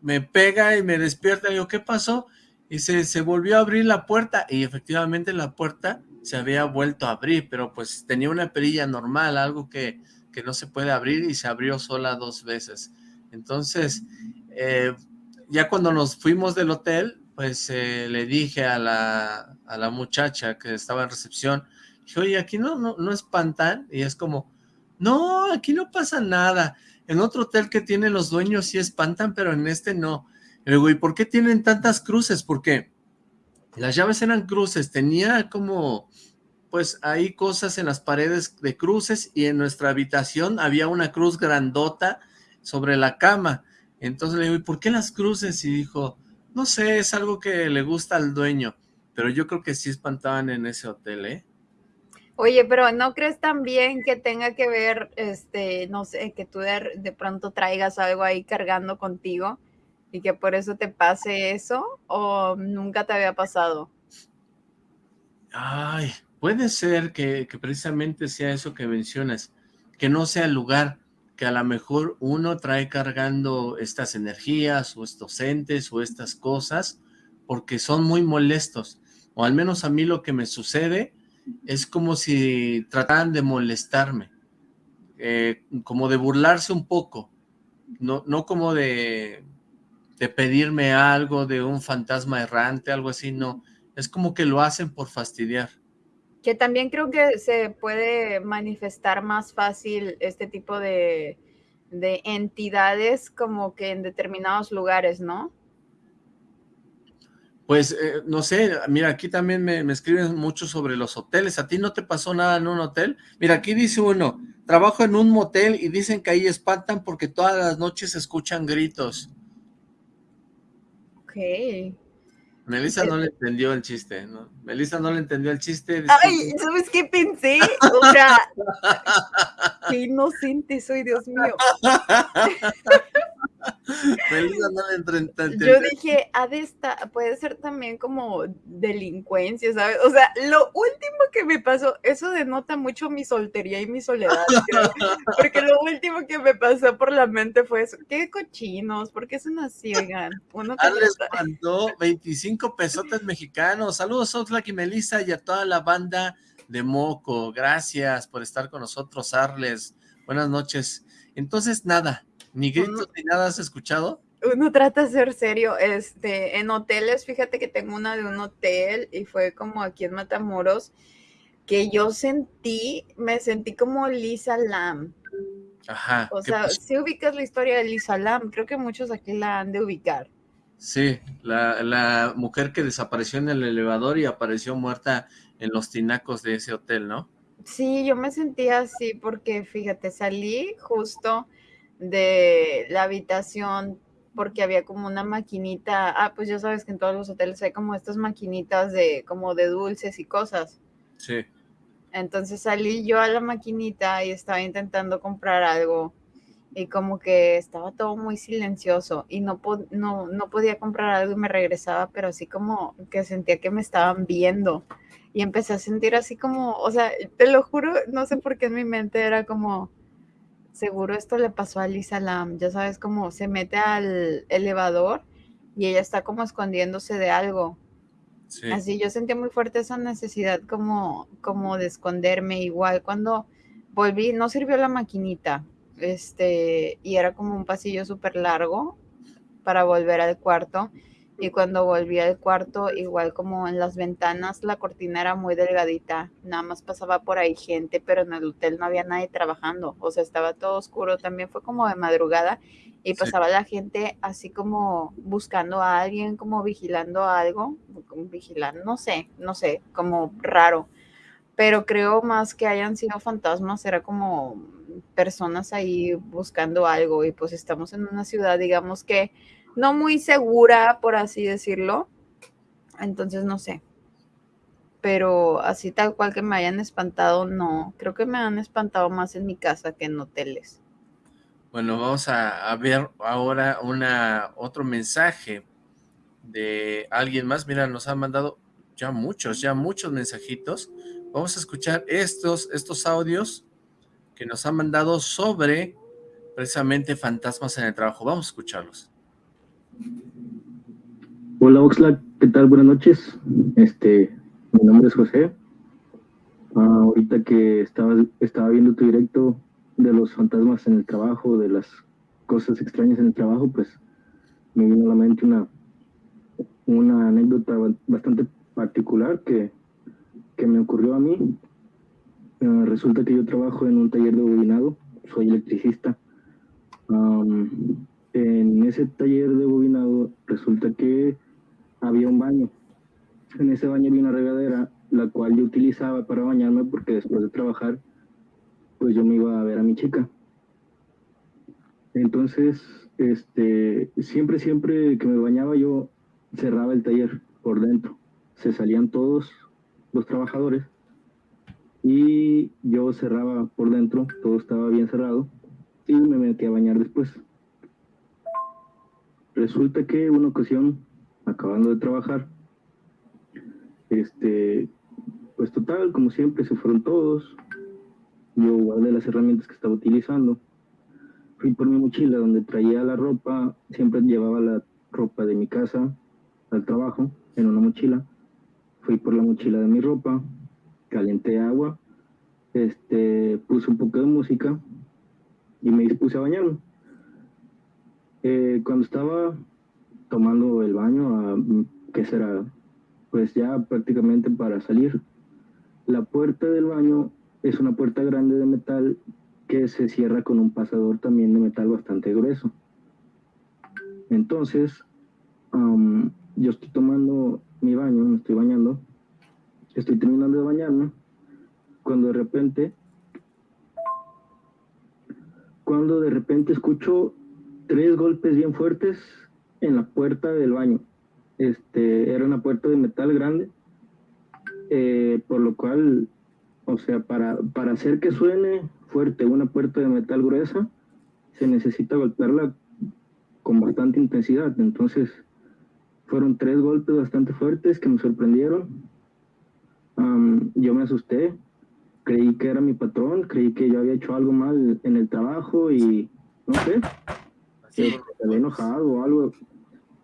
me pega y me despierta, y digo, ¿qué pasó? Y se, se volvió a abrir la puerta, y efectivamente la puerta se había vuelto a abrir, pero pues tenía una perilla normal, algo que, que no se puede abrir, y se abrió sola dos veces. Entonces, eh, ya cuando nos fuimos del hotel, pues eh, le dije a la, a la muchacha que estaba en recepción, dije, oye, aquí no, no, no espantan, y es como, no, aquí no pasa nada, en otro hotel que tienen los dueños sí espantan, pero en este no. Y digo, ¿y por qué tienen tantas cruces? Porque las llaves eran cruces, tenía como, pues hay cosas en las paredes de cruces, y en nuestra habitación había una cruz grandota sobre la cama, entonces le digo, ¿y por qué las cruces? Y dijo, no sé, es algo que le gusta al dueño, pero yo creo que sí espantaban en ese hotel, ¿eh? Oye, pero ¿no crees también que tenga que ver, este, no sé, que tú de, de pronto traigas algo ahí cargando contigo y que por eso te pase eso o nunca te había pasado? Ay, puede ser que, que precisamente sea eso que mencionas, que no sea el lugar, que a lo mejor uno trae cargando estas energías o estos entes o estas cosas porque son muy molestos, o al menos a mí lo que me sucede es como si trataran de molestarme, eh, como de burlarse un poco, no, no como de, de pedirme algo de un fantasma errante, algo así, no, es como que lo hacen por fastidiar. Que también creo que se puede manifestar más fácil este tipo de, de entidades como que en determinados lugares, ¿no? Pues, eh, no sé, mira, aquí también me, me, escriben mucho sobre los hoteles. ¿A ti no te pasó nada en un hotel? Mira, aquí dice uno, trabajo en un motel y dicen que ahí espantan porque todas las noches se escuchan gritos. Ok. Melissa no le entendió el chiste, ¿no? Melissa no le entendió el chiste. Ay, ¿sabes qué pensé? O sea, qué inocente soy, Dios mío. Melissa no le entendió. Yo dije, ha de estar, puede ser también como delincuencia, ¿sabes? O sea, lo último que me pasó, eso denota mucho mi soltería y mi soledad, creo, porque lo último que me pasó por la mente fue eso. Qué cochinos, ¿por qué son así, oigan? Uno que les mandó 25 pesotes mexicanos. Saludos, Oxlack y Melissa y a toda la banda de Moco. Gracias por estar con nosotros, Arles. Buenas noches. Entonces, nada, ni gritos ni nada has escuchado. Uno trata de ser serio, este, en hoteles, fíjate que tengo una de un hotel y fue como aquí en Matamoros, que yo sentí, me sentí como Lisa Lam. Ajá. O sea, si ubicas la historia de Lisa Lam, creo que muchos aquí la han de ubicar. Sí, la, la mujer que desapareció en el elevador y apareció muerta en los tinacos de ese hotel, ¿no? Sí, yo me sentía así porque, fíjate, salí justo de la habitación porque había como una maquinita, ah, pues ya sabes que en todos los hoteles hay como estas maquinitas de como de dulces y cosas. Sí. Entonces salí yo a la maquinita y estaba intentando comprar algo y como que estaba todo muy silencioso y no, no, no podía comprar algo y me regresaba, pero así como que sentía que me estaban viendo y empecé a sentir así como, o sea, te lo juro, no sé por qué en mi mente era como, seguro esto le pasó a Lisa Lam, ya sabes, como se mete al elevador y ella está como escondiéndose de algo. Así yo sentí muy fuerte esa necesidad como, como de esconderme. Igual cuando volví, no sirvió la maquinita, este, y era como un pasillo súper largo para volver al cuarto. Y cuando volví al cuarto, igual como en las ventanas, la cortina era muy delgadita, nada más pasaba por ahí gente, pero en el hotel no había nadie trabajando, o sea, estaba todo oscuro, también fue como de madrugada y pasaba la gente así como buscando a alguien, como vigilando algo, como vigilando, no sé, no sé, como raro, pero creo más que hayan sido fantasmas, era como personas ahí buscando algo y pues estamos en una ciudad, digamos que no muy segura, por así decirlo. Entonces, no sé. Pero así tal cual que me hayan espantado, no. Creo que me han espantado más en mi casa que en hoteles. Bueno, vamos a, ver ahora una otro mensaje de alguien más. Mira, nos han mandado ya muchos, ya muchos mensajitos. Vamos a escuchar estos, estos audios que nos han mandado sobre precisamente fantasmas en el trabajo. Vamos a escucharlos. Hola Oxlack, ¿qué tal? Buenas noches. Este, mi nombre es José. Ah, ahorita que estaba, viendo tu directo de los fantasmas en el trabajo, de las cosas extrañas en el trabajo, pues me vino a la mente una, anécdota bastante particular que, que me ocurrió a mí. Ah, resulta que yo trabajo en un taller de bobinado, soy electricista en ese taller de bobinado resulta que había un baño. En ese baño había una regadera, la cual yo utilizaba para bañarme porque después de trabajar, pues yo me iba a ver a mi chica. Entonces, este, siempre, siempre que me bañaba yo cerraba el taller por dentro. Se salían todos los trabajadores y yo cerraba por dentro, todo estaba bien cerrado y me metí a bañar después. Resulta que una ocasión, acabando de trabajar, este, pues total, como siempre, se fueron todos. Yo guardé las herramientas que estaba utilizando. Fui por mi mochila donde traía la ropa, siempre llevaba la ropa de mi casa al trabajo en una mochila. Fui por la mochila de mi ropa, calenté agua, este, puse un poco de música y me dispuse a bañarme. Eh, cuando estaba tomando el baño, a, ¿qué será? Pues ya prácticamente para salir. La puerta del baño es una puerta grande de metal que se cierra con un pasador también de metal bastante grueso. Entonces, yo estoy tomando mi baño, me estoy bañando, estoy terminando de bañarme, cuando de repente, cuando de repente escucho tres golpes bien fuertes en la puerta del baño. Este, era una puerta de metal grande, eh, por lo cual, o sea, para, para hacer que suene fuerte una puerta de metal gruesa, se necesita golpearla con bastante intensidad. Entonces, fueron tres golpes bastante fuertes que me sorprendieron. yo me asusté, creí que era mi patrón, creí que yo había hecho algo mal en el trabajo y no sé, se había enojado o algo.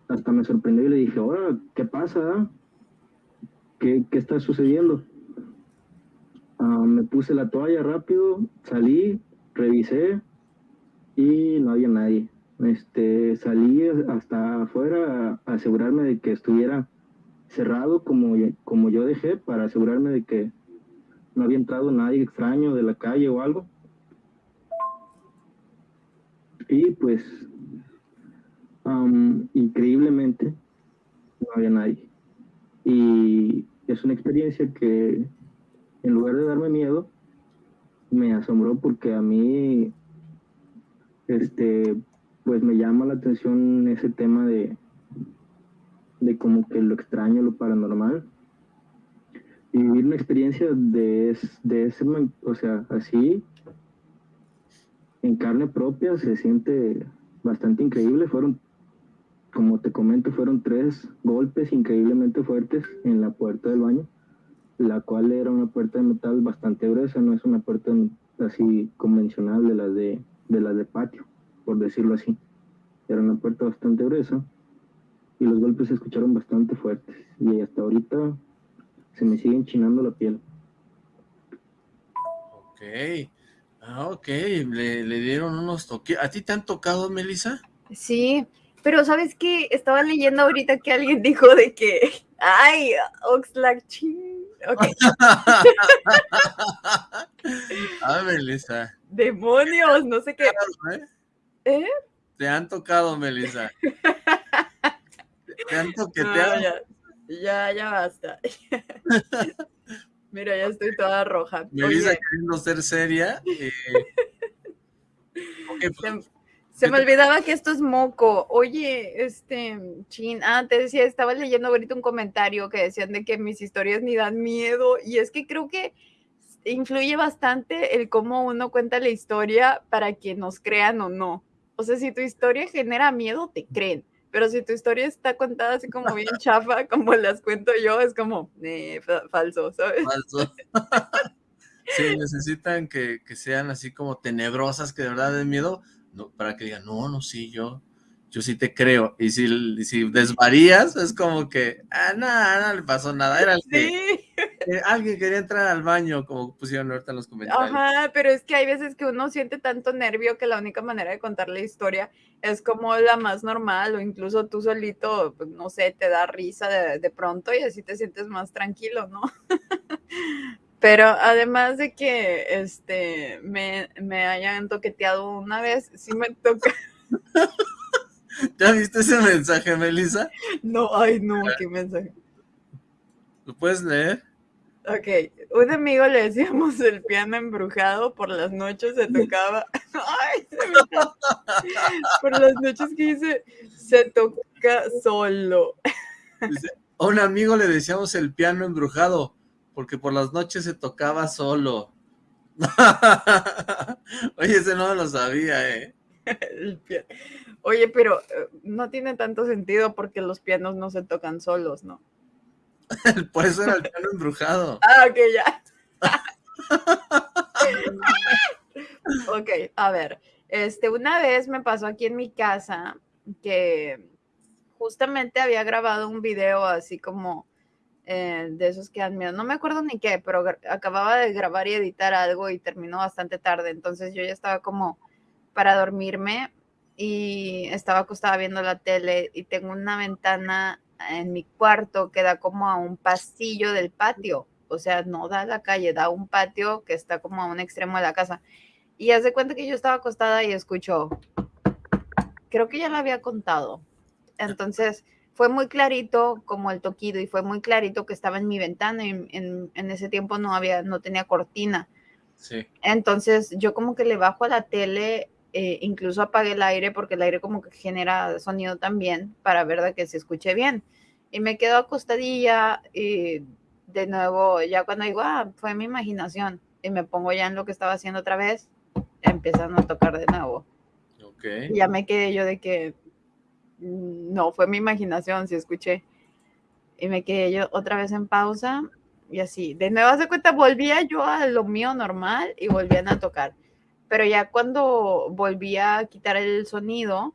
Hasta me sorprendió y le dije, ahora, ¿qué pasa? ¿Qué, ¿Qué, está sucediendo? Ah, me puse la toalla rápido, salí, revisé y no había nadie. Este, salí hasta afuera a asegurarme de que estuviera cerrado como, como yo dejé para asegurarme de que no había entrado nadie extraño de la calle o algo. Y pues, increíblemente, no había nadie. Y es una experiencia que, en lugar de darme miedo, me asombró porque a mí, este, pues me llama la atención ese tema de, de como que lo extraño, lo paranormal y vivir una experiencia de, de ese, o sea, así, en carne propia, se siente bastante increíble. Fueron, como te comento, fueron tres golpes increíblemente fuertes en la puerta del baño, la cual era una puerta de metal bastante gruesa, no es una puerta así convencional de las de, de las de patio, por decirlo así. Era una puerta bastante gruesa y los golpes se escucharon bastante fuertes. Y hasta ahorita se me sigue enchinando la piel. Ok. Ah, ok. Le, dieron unos toques. ¿A ti te han tocado, Melissa? Sí, pero ¿sabes qué? Estaba leyendo ahorita que alguien dijo de que, ay, Oxlack, Ok. ah, Melissa. Demonios, no sé qué. ¿Eh? ¿Eh? Te han tocado, Melissa. te han toqueteado. Ya, ya basta. Mira, ya estoy toda roja. Me dice queriendo ser seria. Eh, pues, se, me olvidaba que esto es moco. Oye, este, chin, ah, te decía, estaba leyendo ahorita un comentario que decían de que mis historias ni dan miedo. Y es que creo que influye bastante el cómo uno cuenta la historia para que nos crean o no. O sea, si tu historia genera miedo, te creen pero si tu historia está contada así como bien chafa, como las cuento yo, es como eh, falso, ¿sabes? Falso. sí, necesitan que, sean así como tenebrosas, que de verdad den miedo, no, para que digan, no, no, sí, yo, yo sí te creo. Y si, si desvarías, es como que, ah, nada, no le pasó nada. Era el que, alguien quería entrar al baño, como pusieron ahorita en los comentarios. Ajá, pero es que hay veces que uno siente tanto nervio que la única manera de contar la historia es como la más normal, o incluso tú solito, pues, no sé, te da risa de, de pronto y así te sientes más tranquilo, ¿no? Pero además de que este me, me hayan toqueteado una vez, sí me toca. ¿Ya viste ese mensaje, Melissa? No, ay, no, ¿qué mensaje? ¿Lo puedes leer? Ok, un amigo le decíamos el piano embrujado, por las noches se tocaba, ay, se me... por las noches que dice, se toca solo. a un amigo le decíamos el piano embrujado, porque por las noches se tocaba solo. Oye, ese no lo sabía, ¿eh? Oye, pero eh, no tiene tanto sentido porque los pianos no se tocan solos, ¿no? Por eso era el piano embrujado. Ah, ok, ya. ok, a ver. Este, una vez me pasó aquí en mi casa que justamente había grabado un video así como eh, de esos que dan. No me acuerdo ni qué, pero acababa de grabar y editar algo y terminó bastante tarde. Entonces yo ya estaba como para dormirme y estaba acostada viendo la tele y tengo una ventana en mi cuarto que da como a un pasillo del patio. O sea, no da a la calle, da a un patio que está como a un extremo de la casa. Y hace cuenta que yo estaba acostada y escucho, creo que ya lo había contado. Entonces fue muy clarito como el toquido y fue muy clarito que estaba en mi ventana y en, en ese tiempo no había, no tenía cortina. Sí. Entonces yo como que le bajo a la tele eh, incluso apagué el aire porque el aire como que genera sonido también para ver de que se escuche bien. Y me quedo acostadilla y de nuevo, ya cuando digo, ah, fue mi imaginación, y me pongo ya en lo que estaba haciendo otra vez, empezando a tocar de nuevo. Okay. ya me quedé yo de que no, fue mi imaginación, si escuché. Y me quedé yo otra vez en pausa y así. De nuevo, hace cuenta, volvía yo a lo mío normal y volvían a tocar. Pero ya cuando volví a quitar el sonido,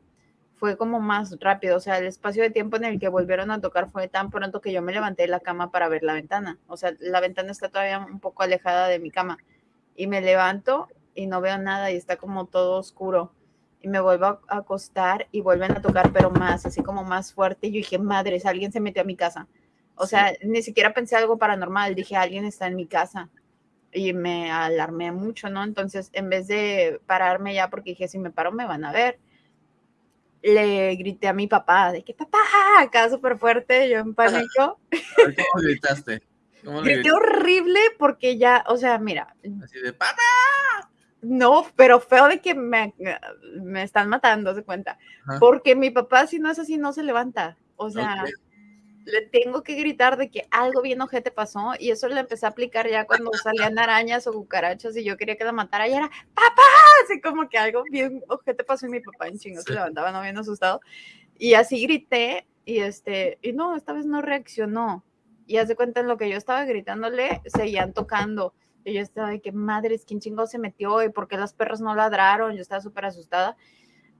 fue como más rápido, o sea, el espacio de tiempo en el que volvieron a tocar fue tan pronto que yo me levanté de la cama para ver la ventana, o sea, la ventana está todavía un poco alejada de mi cama, y me levanto y no veo nada y está como todo oscuro, y me vuelvo a acostar y vuelven a tocar, pero más, así como más fuerte, y yo dije, madres, alguien se metió a mi casa, o sea, ni siquiera pensé algo paranormal, dije, alguien está en mi casa, y me alarmé mucho, ¿no? Entonces, en vez de pararme ya, porque dije, si me paro me van a ver, le grité a mi papá, de que papá, acá súper fuerte, yo en pánico. ¿Cómo gritaste? ¿Cómo Grité horrible porque ya, o sea, mira. Así de papá. No, pero feo de que me, me están matando, se cuenta. Porque mi papá, si no es así, no se levanta. O sea, le tengo que gritar de que algo bien ojete pasó y eso le empecé a aplicar ya cuando salían arañas o cucarachas y yo quería que la matara y era papá, así como que algo bien ojete pasó y mi papá en chingo se levantaba no bien asustado. Y así grité y este, y no, esta vez no reaccionó. Y hace cuenta en lo que yo estaba gritándole, seguían tocando y yo estaba de que madres, ¿quién chingo se metió? ¿Y por qué las perras no ladraron? Yo estaba súper asustada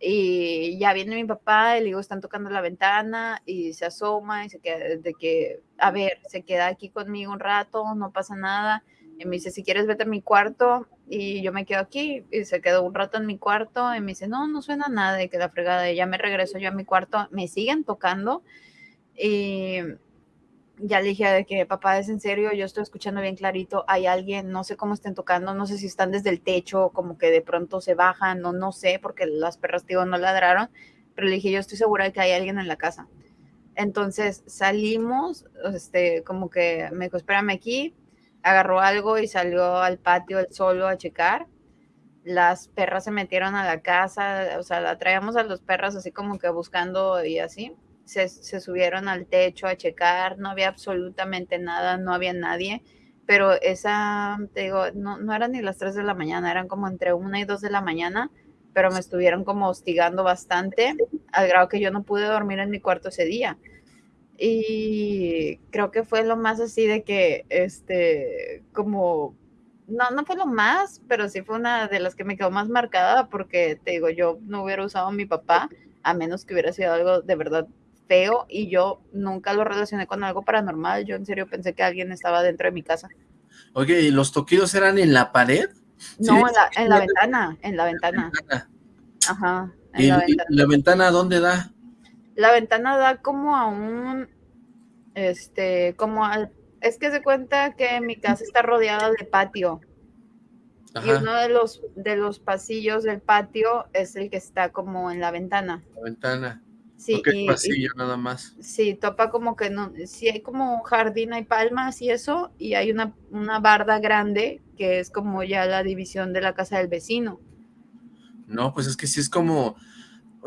y ya viene mi papá y le digo, están tocando la ventana y se asoma y se queda de que, a ver, se queda aquí conmigo un rato, no pasa nada. Y me dice, si quieres, vete a mi cuarto. Y yo me quedo aquí y se quedó un rato en mi cuarto y me dice, no, no suena nada y que la fregada. Y ya me regreso yo a mi cuarto, me siguen tocando y ya le dije de que papá es en serio, yo estoy escuchando bien clarito, hay alguien, no sé cómo estén tocando, no sé si están desde el techo, como que de pronto se bajan, no, no sé, porque las perras, digo, no ladraron, pero le dije, yo estoy segura de que hay alguien en la casa. Entonces salimos, este, como que me dijo, espérame aquí, agarró algo y salió al patio él solo a checar. Las perras se metieron a la casa, o sea, la traíamos a los perros así como que buscando y así se, subieron al techo a checar, no había absolutamente nada, no había nadie, pero esa, te digo, no, no eran ni las 3 de la mañana, eran como entre 1 y 2 de la mañana, pero me estuvieron como hostigando bastante, al grado que yo no pude dormir en mi cuarto ese día. Y creo que fue lo más así de que, este, como, no, no fue lo más, pero sí fue una de las que me quedó más marcada porque, te digo, yo no hubiera usado a mi papá, a menos que hubiera sido algo de verdad feo y yo nunca lo relacioné con algo paranormal. Yo en serio pensé que alguien estaba dentro de mi casa. Oye, ¿y los toquidos eran en la pared? No, en, la, ventana, en la ventana. Ajá. ¿Y la ventana. dónde da? La ventana da como a un, este, como al, es que se cuenta que mi casa está rodeada de patio. Y uno de los, de los pasillos del patio es el que está como en la ventana. La ventana. Sí, y, pasillo nada más. Sí, topa como que no, sí hay como un jardín, hay palmas y eso, y hay una, una barda grande que es como ya la división de la casa del vecino. No, pues es que sí es como,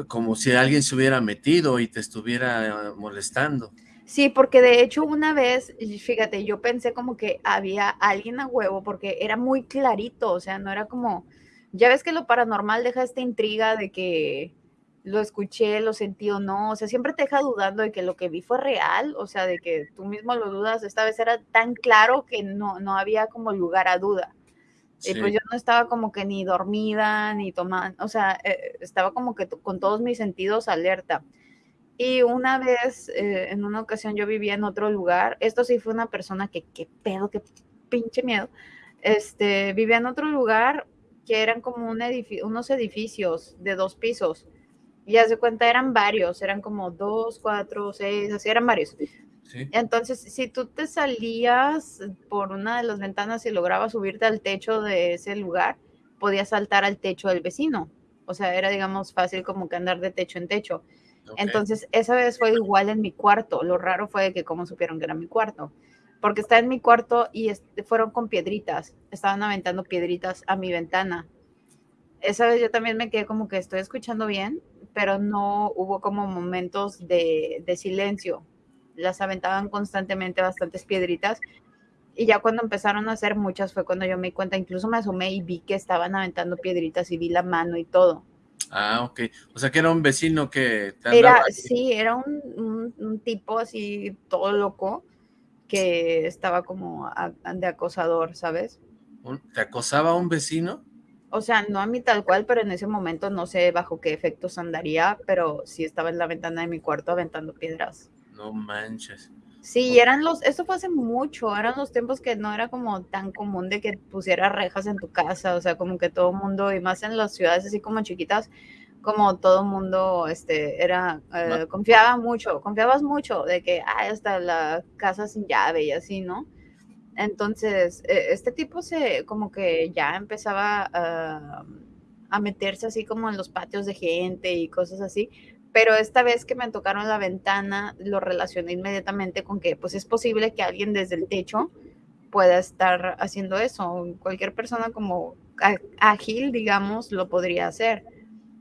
como si alguien se hubiera metido y te estuviera molestando. Sí, porque de hecho una vez, fíjate, yo pensé como que había alguien a huevo porque era muy clarito, o sea, no era como, ya ves que lo paranormal deja esta intriga de que lo escuché, lo sentí o no, o sea, siempre te deja dudando de que lo que vi fue real, o sea, de que tú mismo lo dudas, esta vez era tan claro que no, no había como lugar a duda. Y pues yo no estaba como que ni dormida, ni tomando, o sea, eh, estaba como que con todos mis sentidos alerta. Y una vez, eh, en una ocasión, yo vivía en otro lugar. Esto sí fue una persona que, qué pedo, qué pinche miedo. Este, vivía en otro lugar que eran como un unos edificios de dos pisos. Y ya se cuenta, eran varios, eran como dos, cuatro, seis, así eran varios. Entonces, si tú te salías por una de las ventanas y lograbas subirte al techo de ese lugar, podías saltar al techo del vecino. O sea, era, digamos, fácil como que andar de techo en techo. Entonces, esa vez fue igual en mi cuarto. Lo raro fue que cómo supieron que era mi cuarto. Porque está en mi cuarto y fueron con piedritas. Estaban aventando piedritas a mi ventana. Esa vez yo también me quedé como que estoy escuchando bien, pero no hubo como momentos de, de silencio. Las aventaban constantemente bastantes piedritas. Y ya cuando empezaron a hacer muchas fue cuando yo me di cuenta, incluso me asomé y vi que estaban aventando piedritas y vi la mano y todo. Ah, ok. O sea, que era un vecino que te Era, sí, era un, tipo así todo loco que estaba como de acosador, ¿sabes? ¿Te acosaba un vecino? O sea, no a mí tal cual, pero en ese momento no sé bajo qué efectos andaría, pero sí estaba en la ventana de mi cuarto aventando piedras. No manches. Sí, eran los, eso fue hace mucho, eran los tiempos que no era como tan común de que pusieras rejas en tu casa, o sea, como que todo el mundo, y más en las ciudades así como chiquitas, como todo el mundo, este, era, eh, confiaba mucho, confiabas mucho de que, ah, hasta la casa sin llave y así, ¿no? Entonces, e, este tipo se, como que ya empezaba a meterse así como en los patios de gente y cosas así, pero esta vez que me tocaron la ventana, lo relacioné inmediatamente con que pues es posible que alguien desde el techo pueda estar haciendo eso. Cualquier persona como ágil, digamos, lo podría hacer.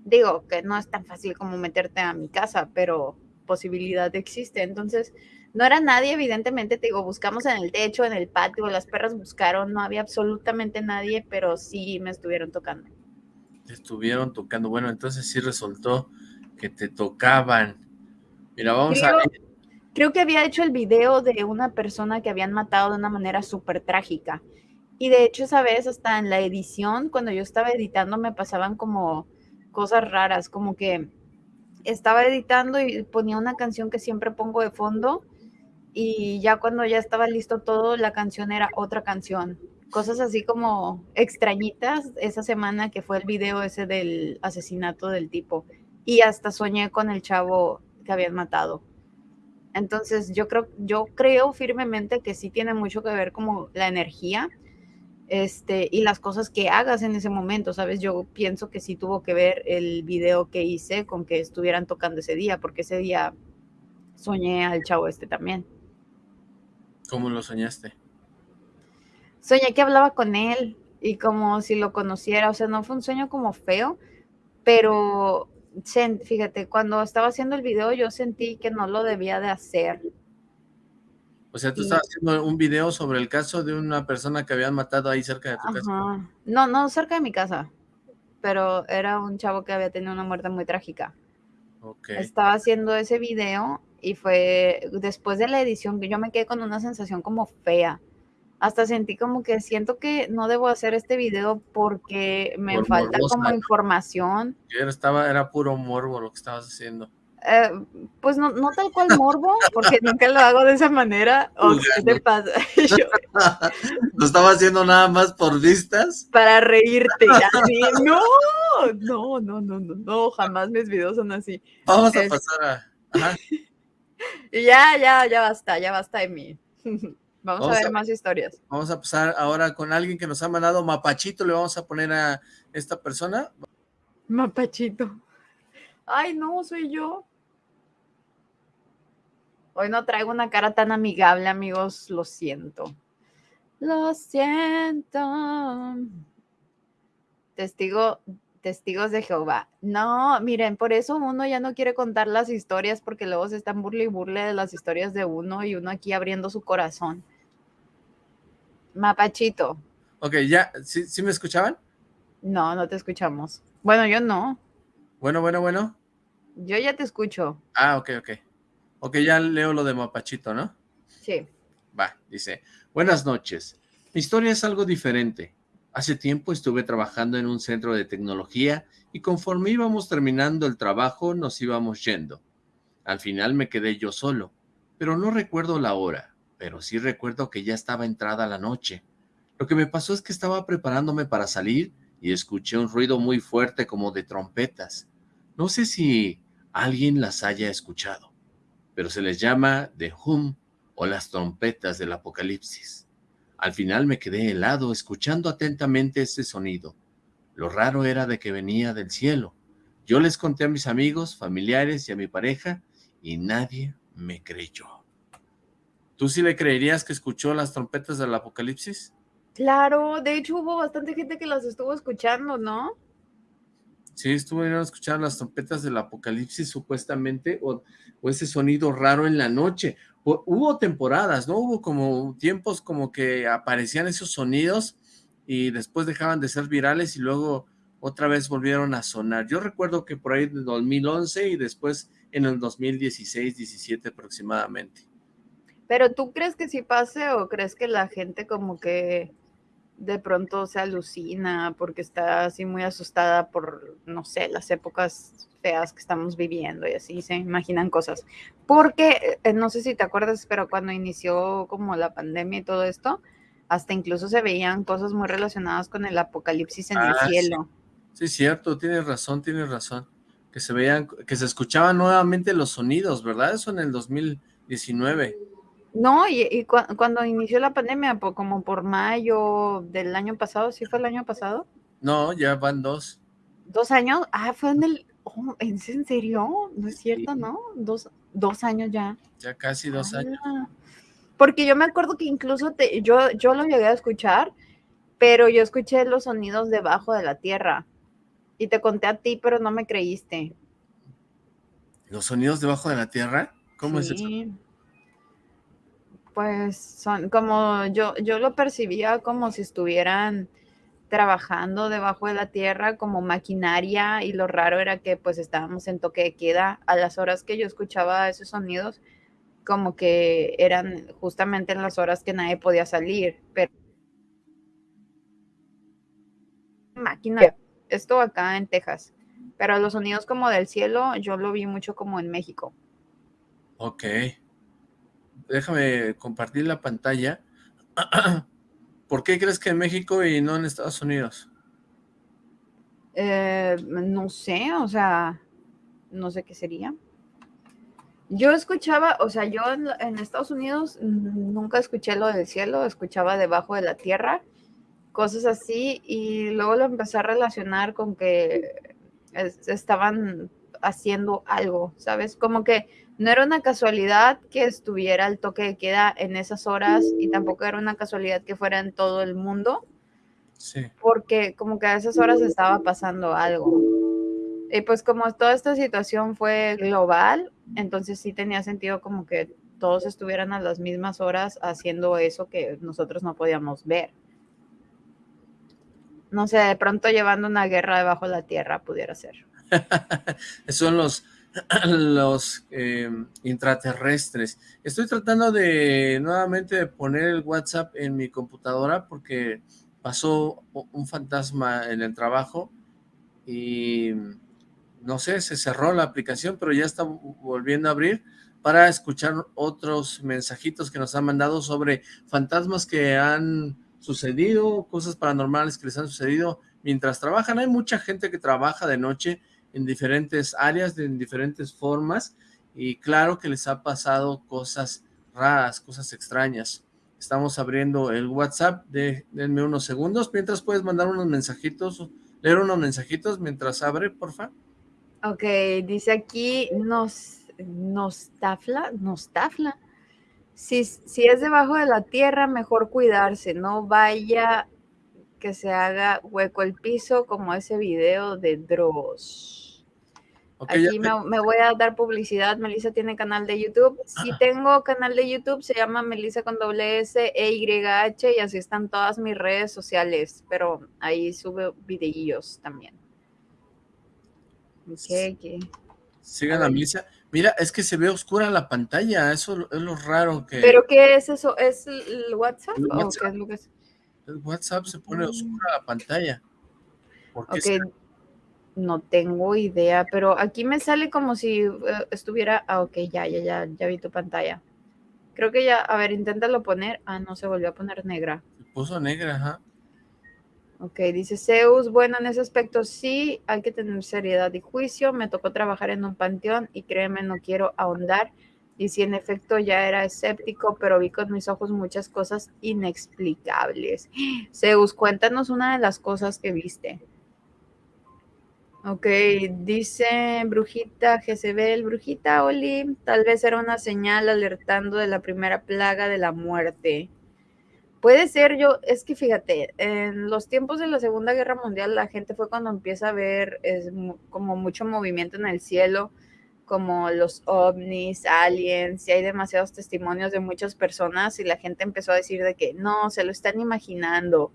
Digo que no es tan fácil como meterte a mi casa, pero posibilidad existe. Entonces, no era nadie, evidentemente, te digo, buscamos en el techo, en el patio, las perras buscaron, no había absolutamente nadie, pero sí me estuvieron tocando. estuvieron tocando, bueno, entonces sí resultó que te tocaban. Mira, vamos a Creo que había hecho el video de una persona que habían matado de una manera súper trágica. Y de hecho esa vez hasta en la edición, cuando yo estaba editando, me pasaban como cosas raras, como que estaba editando y ponía una canción que siempre pongo de fondo y ya cuando ya estaba listo todo, la canción era otra canción. Cosas así como extrañitas esa semana que fue el video ese del asesinato del tipo y hasta soñé con el chavo que habían matado. Entonces yo creo, yo creo firmemente que sí tiene mucho que ver como la energía este, y las cosas que hagas en ese momento, ¿sabes? Yo pienso que sí tuvo que ver el video que hice con que estuvieran tocando ese día, porque ese día soñé al chavo este también. ¿Cómo lo soñaste? Soñé que hablaba con él y como si lo conociera, o sea, no fue un sueño como feo, pero fíjate, cuando estaba haciendo el video yo sentí que no lo debía de hacer. O sea, tú estabas haciendo un video sobre el caso de una persona que habían matado ahí cerca de tu casa. No, no cerca de mi casa, pero era un chavo que había tenido una muerte muy trágica. Estaba haciendo ese video y fue después de la edición que yo me quedé con una sensación como fea hasta sentí como que siento que no debo hacer este video porque me falta como información. Era, estaba, era puro morbo lo que estabas haciendo. Eh, pues no, no tal cual morbo, porque nunca lo hago de esa manera. ¿O qué te pasa? ¿Lo estaba haciendo nada más por vistas? Para reírte. No, no, no, no, no, no, jamás mis videos son así. Vamos a pasar a... ya, ya, ya basta, ya basta de mí. Vamos, a ver más historias. Vamos a pasar ahora con alguien que nos ha mandado Mapachito, le vamos a poner a esta persona. Mapachito. Ay, no, soy yo. Hoy no traigo una cara tan amigable, amigos, lo siento. Lo siento. Testigo, Testigos de Jehová. No, miren, por eso uno ya no quiere contar las historias porque luego se están burle y burle de las historias de uno y uno aquí abriendo su corazón. Mapachito. Ok, ya, ¿sí, ¿sí me escuchaban? No, no te escuchamos. Bueno, yo no. Bueno, bueno, bueno. Yo ya te escucho. Ah, ok, ok. Ok, ya leo lo de Mapachito, ¿no? Sí. Va, dice, buenas noches. Mi historia es algo diferente. Hace tiempo estuve trabajando en un centro de tecnología y conforme íbamos terminando el trabajo nos íbamos yendo. Al final me quedé yo solo, pero no recuerdo la hora, pero sí recuerdo que ya estaba entrada la noche. Lo que me pasó es que estaba preparándome para salir y escuché un ruido muy fuerte como de trompetas. No sé si alguien las haya escuchado, pero se les llama The Hum o las trompetas del apocalipsis. Al final me quedé helado escuchando atentamente ese sonido. Lo raro era de que venía del cielo. Yo les conté a mis amigos, familiares y a mi pareja y nadie me creyó. ¿Tú sí le creerías que escuchó las trompetas del apocalipsis? Claro, de hecho hubo bastante gente que las estuvo escuchando, ¿no? Sí, estuvieron escuchando las trompetas del apocalipsis supuestamente, o, o, ese sonido raro en la noche. Hubo temporadas, ¿no? Hubo como tiempos como que aparecían esos sonidos y después dejaban de ser virales y luego otra vez volvieron a sonar. Yo recuerdo que por ahí en 2011 y después en el 2016, 17 aproximadamente. ¿Pero tú crees que sí pase o crees que la gente como que de pronto se alucina porque está así muy asustada por, no sé, las épocas feas que estamos viviendo y así se imaginan cosas. Porque, eh, no sé si te acuerdas, pero cuando inició como la pandemia y todo esto, hasta incluso se veían cosas muy relacionadas con el apocalipsis en el Ah, sí. cielo. Sí, cierto, tienes razón, tienes razón. Que se veían, que se escuchaban nuevamente los sonidos, ¿verdad? Eso en el 2019. No, y, y cua- cuando inició la pandemia, po- como por mayo del año pasado, ¿sí fue el año pasado? No, ya van dos. ¿Dos años? Ah, fue en el... oh, ¿es en serio? No es cierto, Sí. ¿no? Dos, dos años ya. Ya casi dos años. Ah, Porque yo me acuerdo que incluso te, yo, yo lo llegué a escuchar, pero yo escuché los sonidos debajo de la tierra. Y te conté a ti, pero no me creíste. ¿Los sonidos debajo de la tierra? ¿Cómo es eso? Pues son como yo, yo lo percibía como si estuvieran trabajando debajo de la tierra como maquinaria y lo raro era que pues estábamos en toque de queda a las horas que yo escuchaba esos sonidos como que eran justamente en las horas que nadie podía salir, pero máquina, esto acá en Texas, pero los sonidos como del cielo yo lo vi mucho como en México. Ok. Déjame compartir la pantalla. ¿Por qué crees que en México y no en Estados Unidos? Eh, no sé, o sea, no sé qué sería. Yo escuchaba, o sea, yo en, Estados Unidos nunca escuché lo del cielo, escuchaba debajo de la tierra, cosas así, y luego lo empecé a relacionar con que es- estaban haciendo algo, ¿sabes? Como que no era una casualidad que estuviera el toque de queda en esas horas y tampoco era una casualidad que fuera en todo el mundo Sí. porque como que a esas horas estaba pasando algo. Y pues como toda esta situación fue global, entonces sí tenía sentido como que todos estuvieran a las mismas horas haciendo eso que nosotros no podíamos ver. No sé, de pronto llevando una guerra debajo de la tierra pudiera ser. Son los, los eh, intraterrestres. Estoy tratando de nuevamente de poner el WhatsApp en mi computadora porque pasó un fantasma en el trabajo y no sé, se cerró la aplicación, pero ya está vo- volviendo a abrir para escuchar otros mensajitos que nos han mandado sobre fantasmas que han sucedido, cosas paranormales que les han sucedido mientras trabajan. Hay mucha gente que trabaja de noche en diferentes áreas, en diferentes formas, y claro que les ha pasado cosas raras, cosas extrañas. Estamos abriendo el WhatsApp, de, denme unos segundos, mientras puedes mandar unos mensajitos, leer unos mensajitos mientras abre, porfa. Ok, dice aquí nos, nostafla, nostafla. Si, si es debajo de la tierra, mejor cuidarse, no vaya que se haga hueco el piso como ese video de Dross. Aquí me, voy a dar publicidad. Melissa tiene canal de YouTube. Si tengo canal de YouTube, se llama Melissa con doble S E Y H y así están todas mis redes sociales. Pero ahí sube videillos también. Ok, Sigan a, Melissa. Mira, es que se ve oscura la pantalla. Eso es lo raro que. ¿Pero qué es eso? ¿Es el WhatsApp? ¿O qué es lo que es? El WhatsApp se pone oscura la pantalla. ¿Por No tengo idea, pero aquí me sale como si eh, estuviera. Ah, ok, ya, ya, ya, ya vi tu pantalla. Creo que ya, a ver, inténtalo poner. Ah, no, se volvió a poner negra. Se puso negra, ajá. Ok, dice Zeus, bueno, en ese aspecto sí, hay que tener seriedad y juicio. Me tocó trabajar en un panteón y créeme, no quiero ahondar y si en efecto ya era escéptico, pero vi con mis ojos muchas cosas inexplicables. Zeus, cuéntanos una de las cosas que viste. Ok, dice Brujita Jezebel, Brujita Oli, tal vez era una señal alertando de la primera plaga de la muerte. Puede ser yo, es que fíjate, en los tiempos de la Segunda Guerra Mundial la gente fue cuando empieza a ver es, como mucho movimiento en el cielo, como los ovnis, aliens, y hay demasiados testimonios de muchas personas y la gente empezó a decir de que no, se lo están imaginando.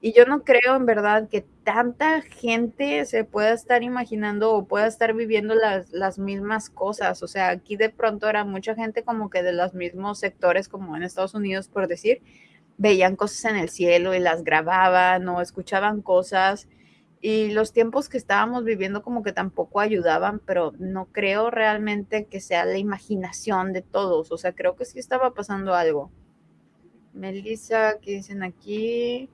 Y yo no creo en verdad que tanta gente se pueda estar imaginando o pueda estar viviendo las, las mismas cosas. O sea, aquí de pronto era mucha gente como que de los mismos sectores como en Estados Unidos, por decir, veían cosas en el cielo y las grababan o escuchaban cosas y los tiempos que estábamos viviendo como que tampoco ayudaban, pero no creo realmente que sea la imaginación de todos, o sea, creo que sí estaba pasando algo. Melissa, ¿qué dicen aquí?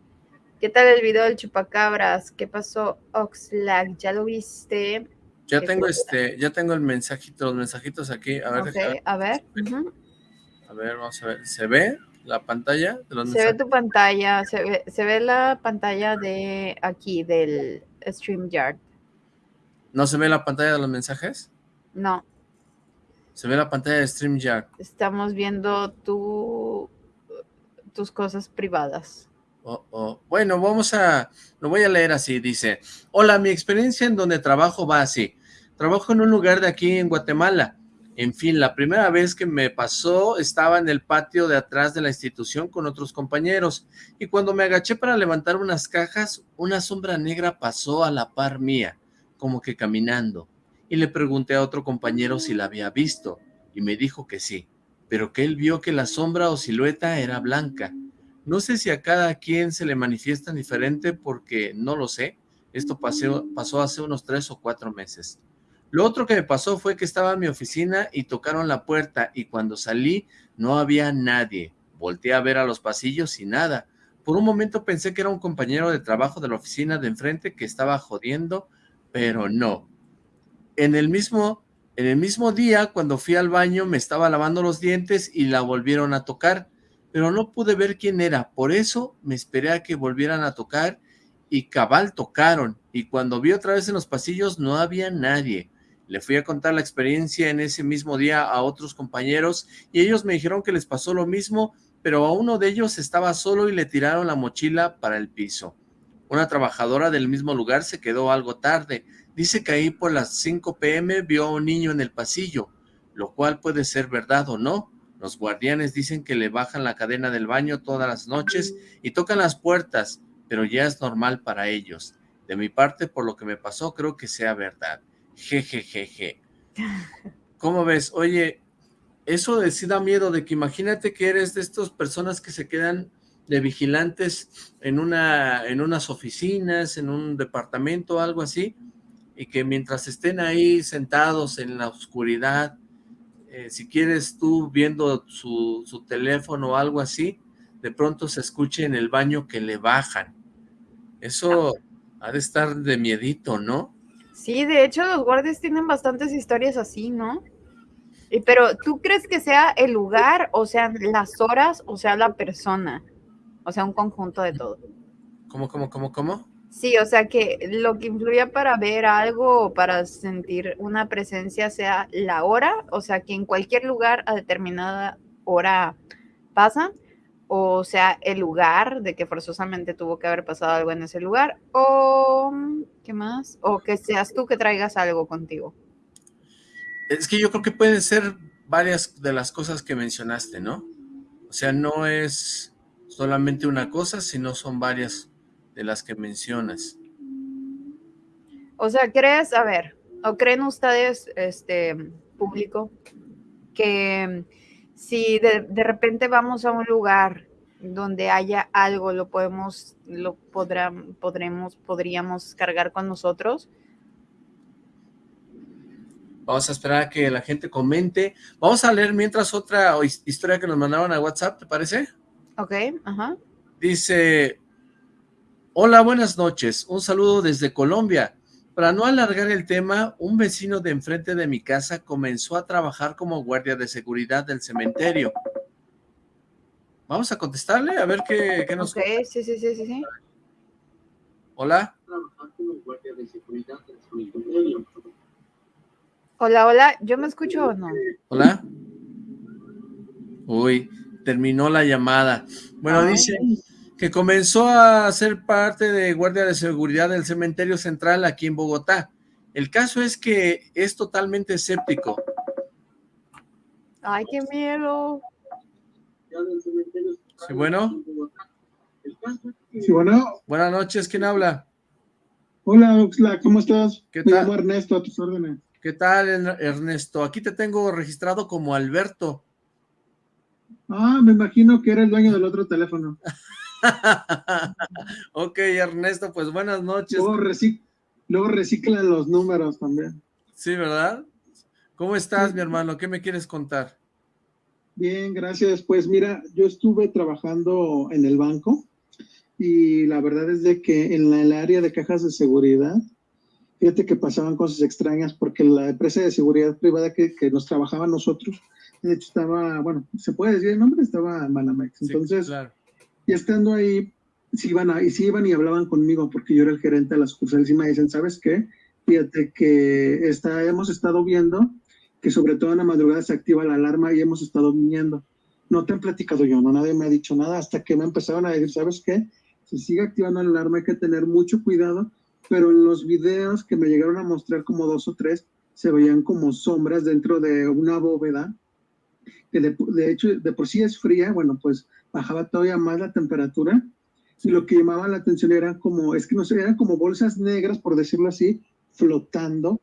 ¿Qué tal el video del chupacabras? ¿Qué pasó, Oxlack? ¿Ya lo viste? Ya tengo este, ya tengo el mensajito, los mensajitos aquí. A ver, a ver. A ver, vamos a ver. ¿Se ve? la pantalla? se ve tu pantalla, se ve, se ve la pantalla de aquí, del StreamYard. ¿No se ve la pantalla de los mensajes? No. Se ve la pantalla de StreamYard. Estamos viendo tu, tus cosas privadas. Oh, oh. Bueno, vamos a, lo voy a leer así, dice, Hola, mi experiencia en donde trabajo va así. Trabajo en un lugar de aquí en Guatemala. En fin, la primera vez que me pasó estaba en el patio de atrás de la institución con otros compañeros y cuando me agaché para levantar unas cajas, una sombra negra pasó a la par mía, como que caminando, y le pregunté a otro compañero si la había visto y me dijo que sí, pero que él vio que la sombra o silueta era blanca. No sé si a cada quien se le manifiesta diferente porque no lo sé, esto pasó, pasó hace unos tres o cuatro meses. Lo otro que me pasó fue que estaba en mi oficina y tocaron la puerta y cuando salí no había nadie. Volteé a ver a los pasillos y nada. Por un momento pensé que era un compañero de trabajo de la oficina de enfrente que estaba jodiendo, pero no. En el mismo, en el mismo día, cuando fui al baño, me estaba lavando los dientes y la volvieron a tocar, pero no pude ver quién era. Por eso me esperé a que volvieran a tocar y cabal tocaron. Y cuando vi otra vez en los pasillos no había nadie. Le fui a contar la experiencia en ese mismo día a otros compañeros y ellos me dijeron que les pasó lo mismo, pero a uno de ellos estaba solo y le tiraron la mochila para el piso. Una trabajadora del mismo lugar se quedó algo tarde. Dice que ahí por las 5 pm vio a un niño en el pasillo, lo cual puede ser verdad o no. Los guardianes dicen que le bajan la cadena del baño todas las noches y tocan las puertas, pero ya es normal para ellos. De mi parte, por lo que me pasó, creo que sea verdad. Jejejeje. ¿Cómo ves? Oye, eso de sí da miedo, de que imagínate que eres de estas personas que se quedan de vigilantes en, una, en unas oficinas, en un departamento, algo así, y que mientras estén ahí sentados en la oscuridad, eh, si quieres tú viendo su, su teléfono o algo así, de pronto se escuche en el baño que le bajan. Eso ha de estar de miedito, ¿no? Sí, de hecho los guardias tienen bastantes historias así, ¿no? Y, pero ¿tú crees que sea el lugar, o sea, las horas, o sea, la persona? O sea, un conjunto de todo. ¿Cómo, cómo, cómo, cómo? Sí, o sea, que lo que influye para ver algo o para sentir una presencia sea la hora, o sea, que en cualquier lugar a determinada hora pasa, o sea el lugar de que forzosamente tuvo que haber pasado algo en ese lugar, o qué más, o que seas tú que traigas algo contigo. Es que yo creo que pueden ser varias de las cosas que mencionaste, ¿no? O sea, no es solamente una cosa, sino son varias de las que mencionas. O sea, ¿crees, a ver, o creen ustedes, este público, que si de, repente vamos a un lugar donde haya algo, lo podemos, lo podremos, podríamos cargar con nosotros? Vamos a esperar a que la gente comente. Vamos a leer mientras otra historia que nos mandaron a WhatsApp, ¿te parece? Ok, ajá. Dice, hola, buenas noches. Un saludo desde Colombia. Para no alargar el tema, un vecino de enfrente de mi casa comenzó a trabajar como guardia de seguridad del cementerio. Vamos a contestarle, a ver qué, qué nos... Ok, sí, sí, sí, sí, sí. Hola. Hola, hola, ¿yo me escucho o no? Hola. Uy, terminó la llamada. Bueno, dice que comenzó a ser parte de guardia de seguridad del cementerio central aquí en Bogotá. El caso es que es totalmente escéptico. Ay, qué miedo. Sí, bueno. Sí, bueno. Buenas noches, ¿quién habla? Hola, Oxla, ¿cómo estás? ¿Qué Me tal? llamo Ernesto, a tus órdenes. ¿Qué tal, Ernesto? Aquí te tengo registrado como Alberto. Ah, me imagino que era el dueño del otro teléfono. ok, Ernesto, pues buenas noches. Luego, recicla los números también. Sí, ¿verdad? ¿Cómo estás, mi hermano? ¿Qué me quieres contar? Bien, gracias. Pues mira, yo estuve trabajando en el banco y la verdad es de que en el área de cajas de seguridad, fíjate que pasaban cosas extrañas porque la empresa de seguridad privada que, nos trabajaba nosotros, de hecho estaba, bueno, se puede decir el nombre, estaba Manamex. Entonces, y estando ahí, sí iban, a, sí iban y hablaban conmigo porque yo era el gerente de la sucursal y me dicen, ¿sabes qué? Fíjate que está, hemos estado viendo que sobre todo en la madrugada se activa la alarma y hemos estado viniendo. No te han platicado yo, no nadie me ha dicho nada hasta que me empezaron a decir, ¿sabes qué? Si sigue activando la alarma hay que tener mucho cuidado, pero en los videos que me llegaron a mostrar como dos o tres, se veían como sombras dentro de una bóveda, que de, de hecho de por sí es fría, bueno, pues bajaba todavía más la temperatura y lo que llamaba la atención era como, es que no sé, eran como bolsas negras, por decirlo así, flotando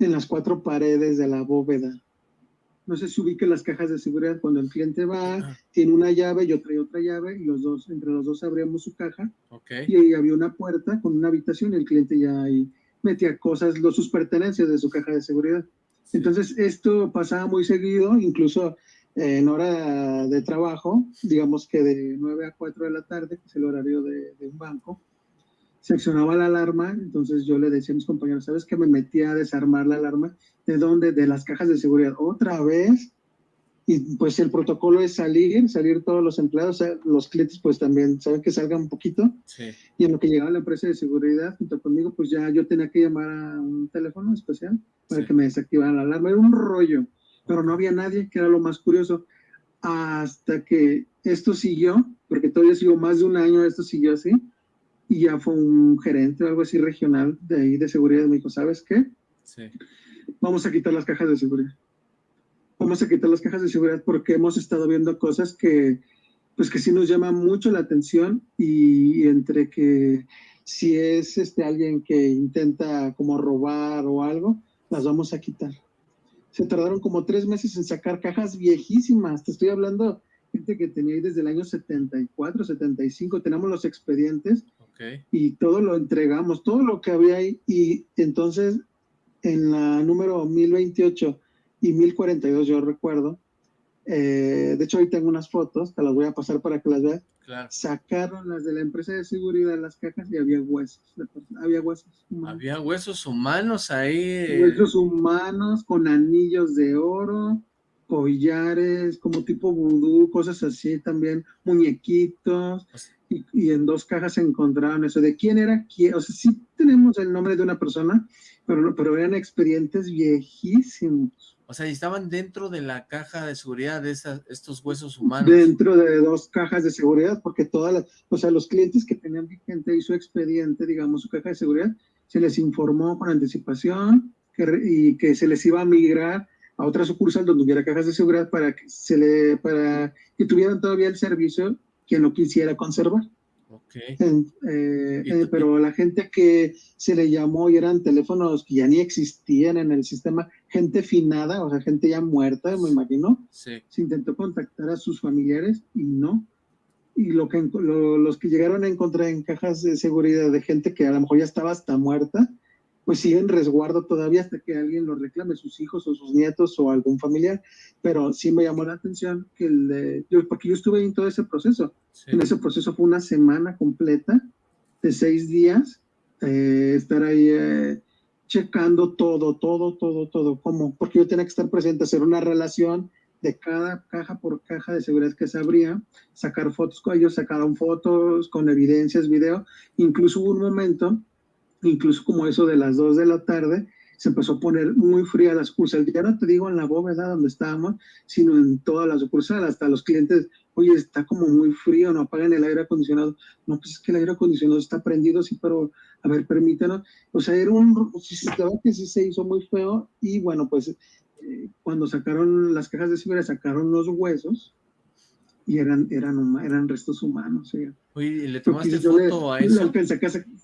en las cuatro paredes de la bóveda. No sé si ubique las cajas de seguridad cuando el cliente va, tiene una llave, yo traigo otra llave y los dos, entre los dos abríamos su caja y ahí había una puerta con una habitación y el cliente ya ahí metía cosas, los, sus pertenencias de su caja de seguridad. Entonces esto pasaba muy seguido, incluso en hora de trabajo, digamos que de 9 a 4 de la tarde, que es el horario de, un banco, se accionaba la alarma, entonces yo le decía a mis compañeros, ¿sabes que me metía a desarmar la alarma? ¿De dónde? De las cajas de seguridad. Otra vez, y pues el protocolo es salir, salir todos los empleados, los clientes pues también saben que salgan un poquito, y en lo que llegaba la empresa de seguridad junto conmigo, pues ya yo tenía que llamar a un teléfono especial para que me desactivaran la alarma, era un rollo pero no había nadie, que era lo más curioso, hasta que esto siguió, porque todavía siguió más de un año, esto siguió así, y ya fue un gerente o algo así regional de ahí de seguridad, me dijo, ¿sabes qué? Sí. Vamos a quitar las cajas de seguridad. Vamos a quitar las cajas de seguridad porque hemos estado viendo cosas que, pues que sí nos llama mucho la atención y, y entre que si es este alguien que intenta como robar o algo, las vamos a quitar se tardaron como tres meses en sacar cajas viejísimas. Te estoy hablando gente que tenía ahí desde el año 74, 75. Tenemos los expedientes y todo lo entregamos, todo lo que había ahí. Y entonces, en la número 1028 y 1042, yo recuerdo, eh, de hecho, ahí tengo unas fotos, te las voy a pasar para que las veas. Sacaron las de la empresa de seguridad las cajas y había huesos. Había huesos humanos. Había huesos humanos ahí. Huesos humanos con anillos de oro, collares, como tipo vudú, cosas así también, muñequitos. Pues y, en dos cajas se encontraron eso. ¿De quién era? ¿Quién? O sea, sí tenemos el nombre de una persona, pero, pero eran expedientes viejísimos. O sea, estaban dentro de la caja de seguridad de esas, estos huesos humanos. Dentro de dos cajas de seguridad, porque todas las, o sea, los clientes que tenían vigente y su expediente, digamos, su caja de seguridad, se les informó con anticipación que, y que se les iba a migrar a otra sucursal donde hubiera cajas de seguridad para que se le, para que tuvieran todavía el servicio quien lo quisiera conservar. Okay. Eh, eh, pero la gente que se le llamó y eran teléfonos que ya ni existían en el sistema, gente finada, o sea, gente ya muerta, me imagino, sí. se intentó contactar a sus familiares y no. Y lo que, los que llegaron a encontrar en cajas de seguridad de gente que a lo mejor ya estaba hasta muerta, pues siguen resguardo todavía hasta que alguien lo reclame, sus hijos o sus nietos o algún familiar. Pero sí me llamó la atención que el yo, porque yo estuve en todo ese proceso. En ese proceso fue una semana completa de seis días, eh, estar ahí eh, checando todo, todo, todo, todo, como, porque yo tenía que estar presente, hacer una relación de cada caja por caja de seguridad que se abría, sacar fotos con ellos, sacaron fotos con evidencias, video, incluso hubo un momento incluso como eso de las 2 de la tarde, se empezó a poner muy fría la sucursal. Ya no te digo en la bóveda donde estábamos, sino en todas las sucursales, hasta los clientes, oye, está como muy frío, no apagan el aire acondicionado. No, pues es que el aire acondicionado está prendido, sí, pero a ver, permítanos. O sea, era un, la que sí se hizo muy feo y bueno, pues eh, cuando sacaron las cajas de seguridad, sacaron los huesos, y eran, eran, eran restos humanos. Oye, ¿y le tomaste foto a eso?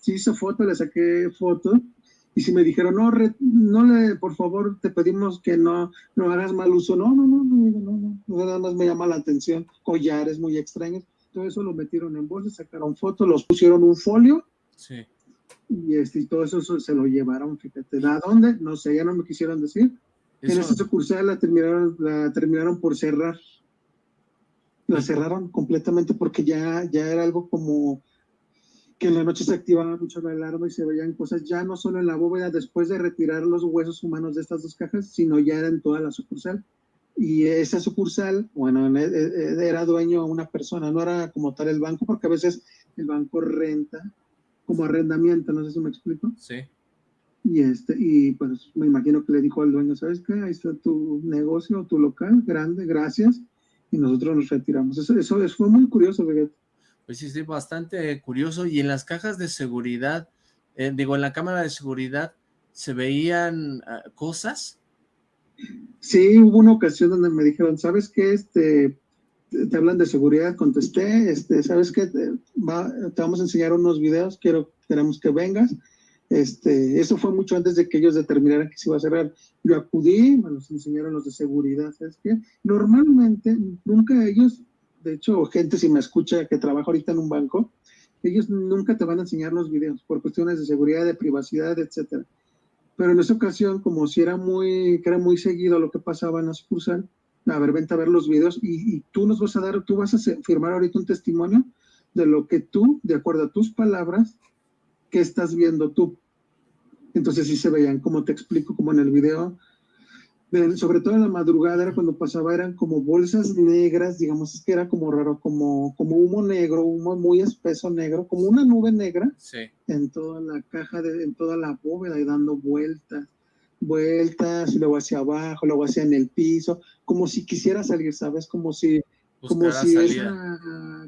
sí hizo foto, le saqué foto, y si me dijeron, no, no le, por favor, te pedimos que no, no hagas mal uso, no, no, no, no, no, no, nada más me llama la atención, collares muy extraños, todo eso lo metieron en bolsa, sacaron fotos, los pusieron un folio, sí. y, este, y todo eso se lo llevaron, fíjate, ¿a dónde? No sé, ya no me quisieron decir. En esta sucursal la terminaron, la terminaron por cerrar la cerraron completamente porque ya, ya era algo como que en la noche se activaba mucho la alarma y se veían cosas ya no solo en la bóveda después de retirar los huesos humanos de estas dos cajas, sino ya era en toda la sucursal. Y esa sucursal, bueno, e, e, e, era dueño una persona, no era como tal el banco, porque a veces el banco renta como arrendamiento, no sé si me explico. Sí. Y, este, y pues me imagino que le dijo al dueño, ¿sabes qué? Ahí está tu negocio, tu local, grande, gracias y nosotros nos retiramos. Eso, eso, fue muy curioso, Pues sí, sí, bastante curioso. Y en las cajas de seguridad, eh, digo, en la cámara de seguridad, ¿se veían ah, cosas? Sí, hubo una ocasión donde me dijeron, ¿sabes qué? Este, te, hablan de seguridad, contesté, este, ¿sabes qué? Te, te vamos a enseñar unos videos, quiero, queremos que vengas este, eso fue mucho antes de que ellos determinaran que se iba a cerrar. Yo acudí, me los enseñaron los de seguridad, ¿sabes qué? Normalmente, nunca ellos, de hecho, gente si me escucha que trabaja ahorita en un banco, ellos nunca te van a enseñar los videos por cuestiones de seguridad, de privacidad, etcétera. Pero en esa ocasión, como si era muy, era muy seguido lo que pasaba en la sucursal, a ver, vente a ver los videos y, y tú nos vas a dar, tú vas a firmar ahorita un testimonio de lo que tú, de acuerdo a tus palabras, ¿qué estás viendo tú? Entonces sí se veían, como te explico, como en el video, sobre todo en la madrugada era cuando pasaba, eran como bolsas negras, digamos, es que era como raro, como, como humo negro, humo muy espeso negro, como una nube negra en toda la caja, de, en toda la bóveda y dando vueltas, vueltas, y luego hacia abajo, luego hacia en el piso, como si quisiera salir, ¿sabes? Como si, como si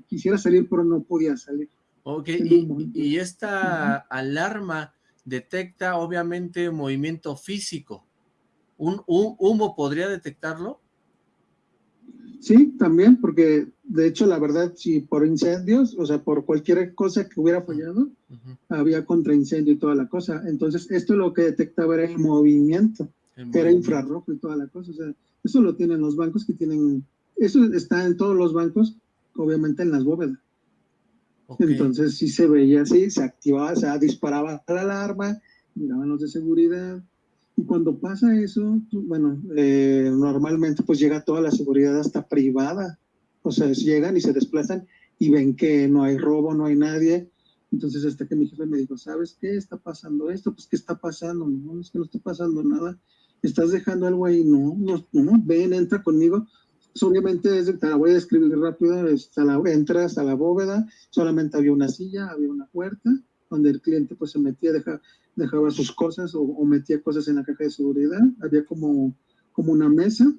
quisiera salir, pero no podía salir. Ok, y, esta alarma detecta obviamente movimiento físico. ¿Un, humo podría detectarlo? Sí, también, porque de hecho la verdad, si por incendios, o sea, por cualquier cosa que hubiera fallado, había contraincendio y toda la cosa. Entonces, esto lo que detectaba era el movimiento, era infrarrojo y toda la cosa. O sea, eso lo tienen los bancos que tienen, eso está en todos los bancos, obviamente en las bóvedas. Entonces sí se veía así, se activaba, se disparaba la alarma, miraban los de seguridad. Y cuando pasa eso, bueno, eh, normalmente pues llega toda la seguridad hasta privada. O sea, llegan y se desplazan y ven que no hay robo, no hay nadie. Entonces hasta que mi jefe me dijo, ¿sabes qué? ¿Está pasando esto? Pues ¿qué está pasando? No, es que no está pasando nada. ¿Estás dejando algo ahí? No, no, no, ven, entra conmigo obviamente es, te la voy a describir rápido, entras a la bóveda, solamente había una silla, había una puerta, donde el cliente pues se metía, dejaba, dejaba sus cosas o, metía cosas en la caja de seguridad, había como, como una mesa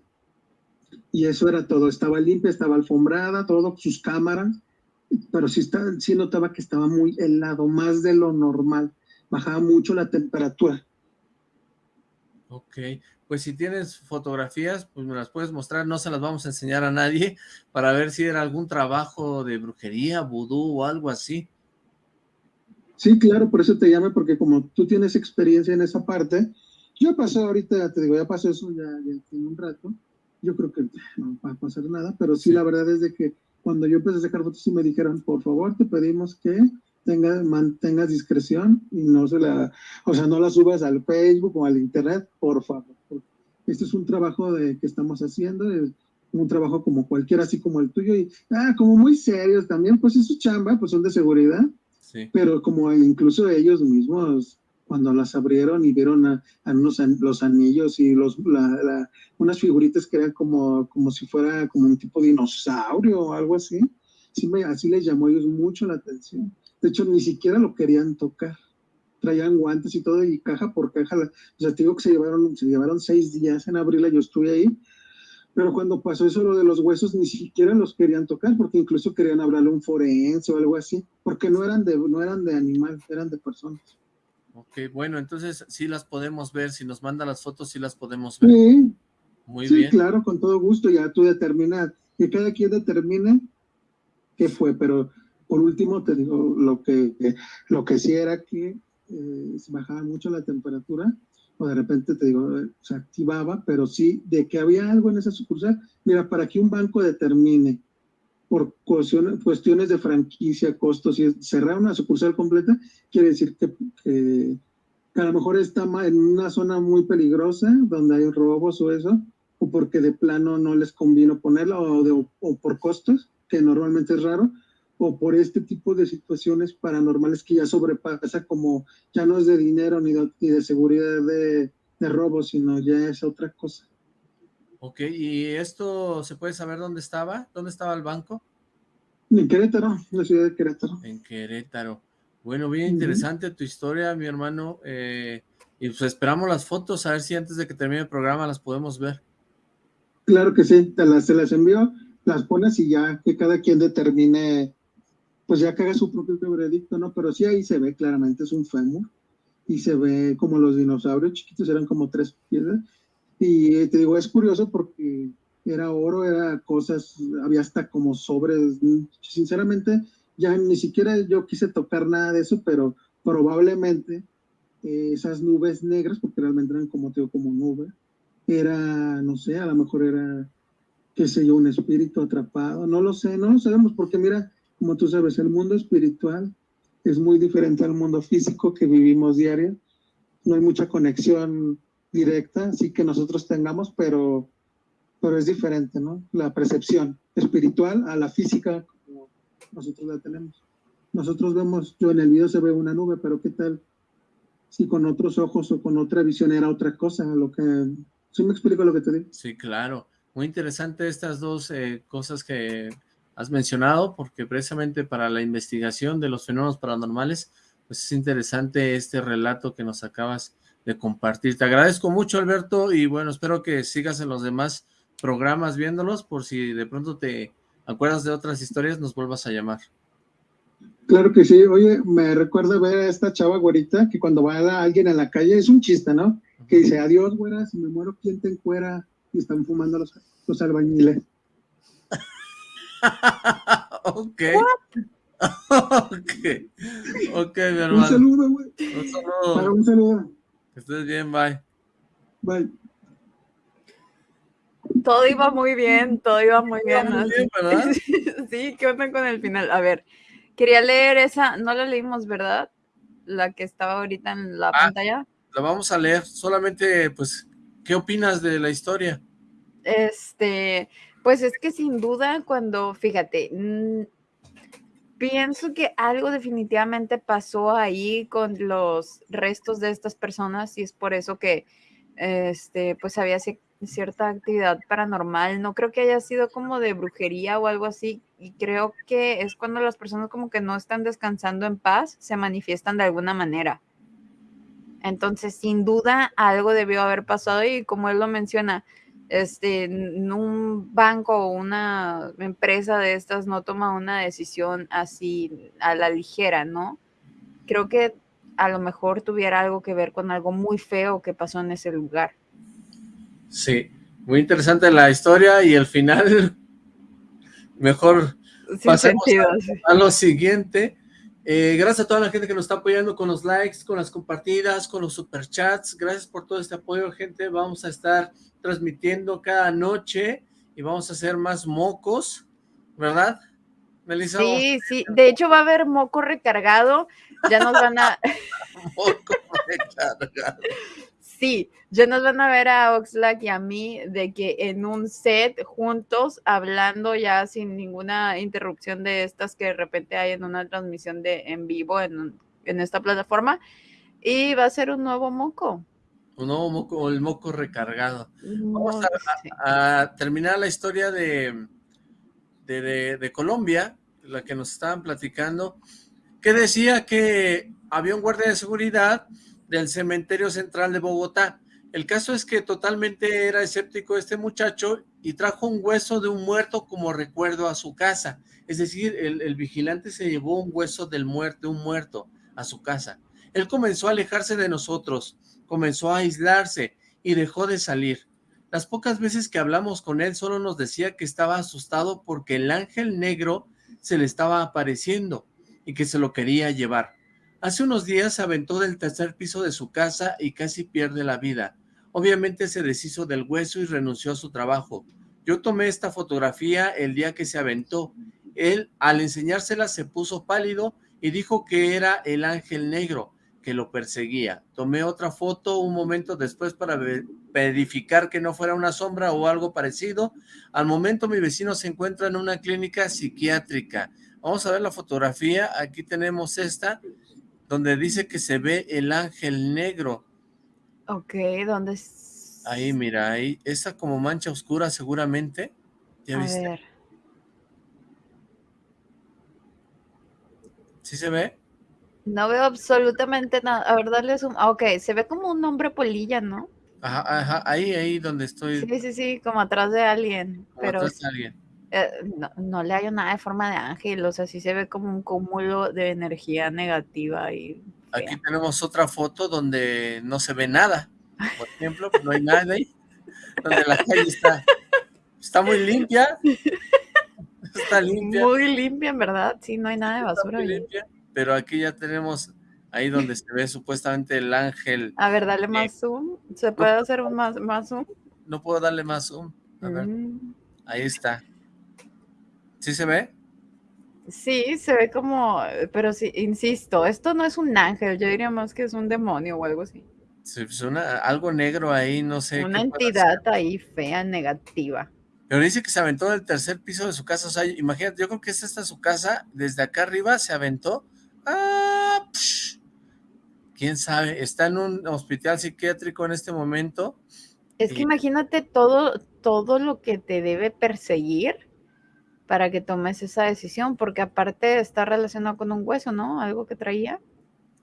y eso era todo. Estaba limpia, estaba alfombrada, todo, sus cámaras, pero sí, está, sí notaba que estaba muy helado, más de lo normal. Bajaba mucho la temperatura. Ok, pues si tienes fotografías, pues me las puedes mostrar, no se las vamos a enseñar a nadie, para ver si era algún trabajo de brujería, vudú o algo así. Sí, claro, por eso te llamo, porque como tú tienes experiencia en esa parte, ya pasó ahorita, te digo, ya pasó eso ya, ya tiene un rato, yo creo que no va a pasar nada, pero sí, la verdad es de que cuando yo empecé a sacar fotos y me dijeron, por favor, te pedimos que tengas, mantengas discreción y no se la, o sea, no la subas al Facebook o al internet, por favor. Este es un trabajo de, que estamos haciendo, es un trabajo como cualquiera, así como el tuyo, y ah, como muy serios también, pues es su chamba, pues son de seguridad, sí. pero como incluso ellos mismos cuando las abrieron y vieron a, a unos, los anillos y los, la, la, unas figuritas que eran como, como si fuera como un tipo de dinosaurio o algo así. Sí me, así les llamó a ellos mucho la atención. De hecho, ni siquiera lo querían tocar. Traían guantes y todo, y caja por caja. o sea, te digo que se llevaron, se llevaron seis días en abrirla, yo estuve ahí. Pero cuando pasó eso lo de los huesos, ni siquiera los querían tocar, porque incluso querían hablarle a un forense o algo así, porque no eran de, no eran de animal, eran de personas. Ok, bueno, entonces sí las podemos ver, si nos manda las fotos sí las podemos ver. Sí, Muy sí, bien. claro, con todo gusto, ya tú determinas, que cada quien determine qué fue, pero por último te digo, lo que, lo que sí era que eh, bajaba mucho la temperatura, o de repente te digo, se activaba, pero sí, de que había algo en esa sucursal, mira, para que un banco determine por cuestiones de franquicia, costos y cerrar una sucursal completa, quiere decir que, que, que, a lo mejor está en una zona muy peligrosa, donde hay robos o eso, o porque de plano no les convino ponerla, o, de, o por costos, que normalmente es raro, o por este tipo de situaciones paranormales que ya sobrepasa, como ya no es de dinero ni de, ni de seguridad de, de robo, sino ya es otra cosa. Ok, ¿y esto se puede saber dónde estaba? ¿Dónde estaba el banco? En Querétaro, en la ciudad de Querétaro. En Querétaro. Bueno, bien interesante uh -huh. tu historia, mi hermano. Eh, y pues esperamos las fotos, a ver si antes de que termine el programa las podemos ver. Claro que sí, te las, te las envío, las pones y ya que cada quien determine, pues ya que haga su propio veredicto, ¿no? Pero sí ahí se ve claramente, es un fémur, y se ve como los dinosaurios chiquitos, eran como tres piedras, y te digo, es curioso porque era oro, era cosas, había hasta como sobres, sinceramente, ya ni siquiera yo quise tocar nada de eso, pero probablemente eh, esas nubes negras, porque realmente eran como, te digo, como nube, era, no sé, a lo mejor era, qué sé yo, un espíritu atrapado, no lo sé, no lo sabemos, porque mira, como tú sabes, el mundo espiritual es muy diferente al mundo físico que vivimos diario, no hay mucha conexión directa, sí que nosotros tengamos, pero, pero es diferente, ¿no? La percepción espiritual a la física como nosotros la tenemos. Nosotros vemos, yo en el video se ve una nube, pero ¿qué tal si con otros ojos o con otra visión era otra cosa? Lo que, ¿Sí me explico lo que te digo? Sí, claro. Muy interesante estas dos eh, cosas que has mencionado, porque precisamente para la investigación de los fenómenos paranormales, pues es interesante este relato que nos acabas de compartir. Te agradezco mucho, Alberto, y bueno, espero que sigas en los demás programas viéndolos, por si de pronto te acuerdas de otras historias, nos vuelvas a llamar. Claro que sí. Oye, me recuerda ver a esta chava güerita que cuando va a alguien en la calle, es un chiste, ¿no? Que dice, adiós, güera, si me muero, ¿quién te encuera? Y están fumando los, los albañiles. ok. ok. Ok, mi hermano. Un saludo, güey. Un saludo. Para un saludo. Que estés bien, bye. Bye. Todo iba muy bien, todo iba muy bien. Iba muy bien ¿verdad? sí, ¿qué onda con el final? A ver, quería leer esa, no la leímos, ¿verdad? La que estaba ahorita en la ah, pantalla. La vamos a leer, solamente, pues, ¿qué opinas de la historia? Este, pues es que sin duda cuando, fíjate, mmm, pienso que algo definitivamente pasó ahí con los restos de estas personas y es por eso que, este, pues había cierta actividad paranormal. No creo que haya sido como de brujería o algo así y creo que es cuando las personas como que no están descansando en paz, se manifiestan de alguna manera. Entonces, sin duda, algo debió haber pasado y como él lo menciona, este, un banco o una empresa de estas no toma una decisión así a la ligera, ¿no? Creo que a lo mejor tuviera algo que ver con algo muy feo que pasó en ese lugar. Sí, muy interesante la historia y el final, mejor Sin Pasemos sentido. sí. a lo siguiente. Eh, gracias a toda la gente que nos está apoyando con los likes, con las compartidas, con los superchats. Gracias por todo este apoyo, gente. Vamos a estar transmitiendo cada noche y vamos a hacer más mocos, ¿verdad? Melissa, Sí, sí. De hecho, va a haber moco recargado. Ya nos van a moco recargado. Sí, ya nos van a ver a Oxlack y a mí de que en un set juntos, hablando ya sin ninguna interrupción de estas que de repente hay en una transmisión de en vivo en, en esta plataforma. Y va a ser un nuevo moco. Un nuevo moco, el moco recargado. Vamos sí. a terminar la historia de, de, de- de Colombia, la que nos estaban platicando, que decía que había un guardia de seguridad del cementerio central de Bogotá. El caso es que totalmente era escéptico este muchacho y trajo un hueso de un muerto como recuerdo a su casa. Es decir, el, vigilante se llevó un hueso del muerto, un muerto a su casa. Él comenzó a alejarse de nosotros, comenzó a aislarse y dejó de salir. Las pocas veces que hablamos con él solo nos decía que estaba asustado porque el ángel negro se le estaba apareciendo y que se lo quería llevar. Hace unos días se aventó del tercer piso de su casa y casi pierde la vida. Obviamente se deshizo del hueso y renunció a su trabajo. Yo tomé esta fotografía el día que se aventó. Él, al enseñársela, se puso pálido y dijo que era el ángel negro que lo perseguía. Tomé otra foto un momento después para ve- verificar que no fuera una sombra o algo parecido. Al momento mi vecino se encuentra en una clínica psiquiátrica. Vamos a ver la fotografía. Aquí tenemos esta, donde dice que se ve el ángel negro. Ok, ¿dónde es? Ahí, mira, ahí, esa como mancha oscura seguramente. ¿Ya A viste? ver. ¿Sí se ve? No veo absolutamente nada. A ver, darle zoom. Ah, ok, se ve como un hombre polilla, ¿no? Ajá, ajá, ahí, ahí donde estoy. Sí, sí, sí, como atrás de alguien. como Pero atrás de alguien. Eh, no, no le hallo nada de forma de ángel. O sea, sí se ve como un cúmulo de energía negativa y Aquí fea. tenemos otra foto donde no se ve nada. Por ejemplo, no hay nada ahí. Donde la calle está, está muy limpia. Está limpia. Muy limpia, en verdad. Sí, no hay nada de basura. muy ahí. limpia, Pero aquí ya tenemos ahí donde se ve supuestamente el ángel. A ver, dale más zoom. ¿Se puede hacer un más, más zoom? No puedo darle más zoom. A ver, Mm, ahí está. ¿Sí se ve? Sí, se ve como, pero sí, insisto, esto no es un ángel, yo diría más que es un demonio o algo así. Se pues, una- algo negro ahí, no sé. Una entidad ahí fea, negativa. Pero dice que se aventó del tercer piso de su casa. O sea, imagínate, yo creo que esta está su casa. Desde acá arriba se aventó. ¡Ah! psh. ¿Quién sabe? Está en un hospital psiquiátrico en este momento. Es que Sí. imagínate todo, todo lo que te debe perseguir para que tomes esa decisión, porque aparte está relacionado con un hueso, ¿no? Algo que traía.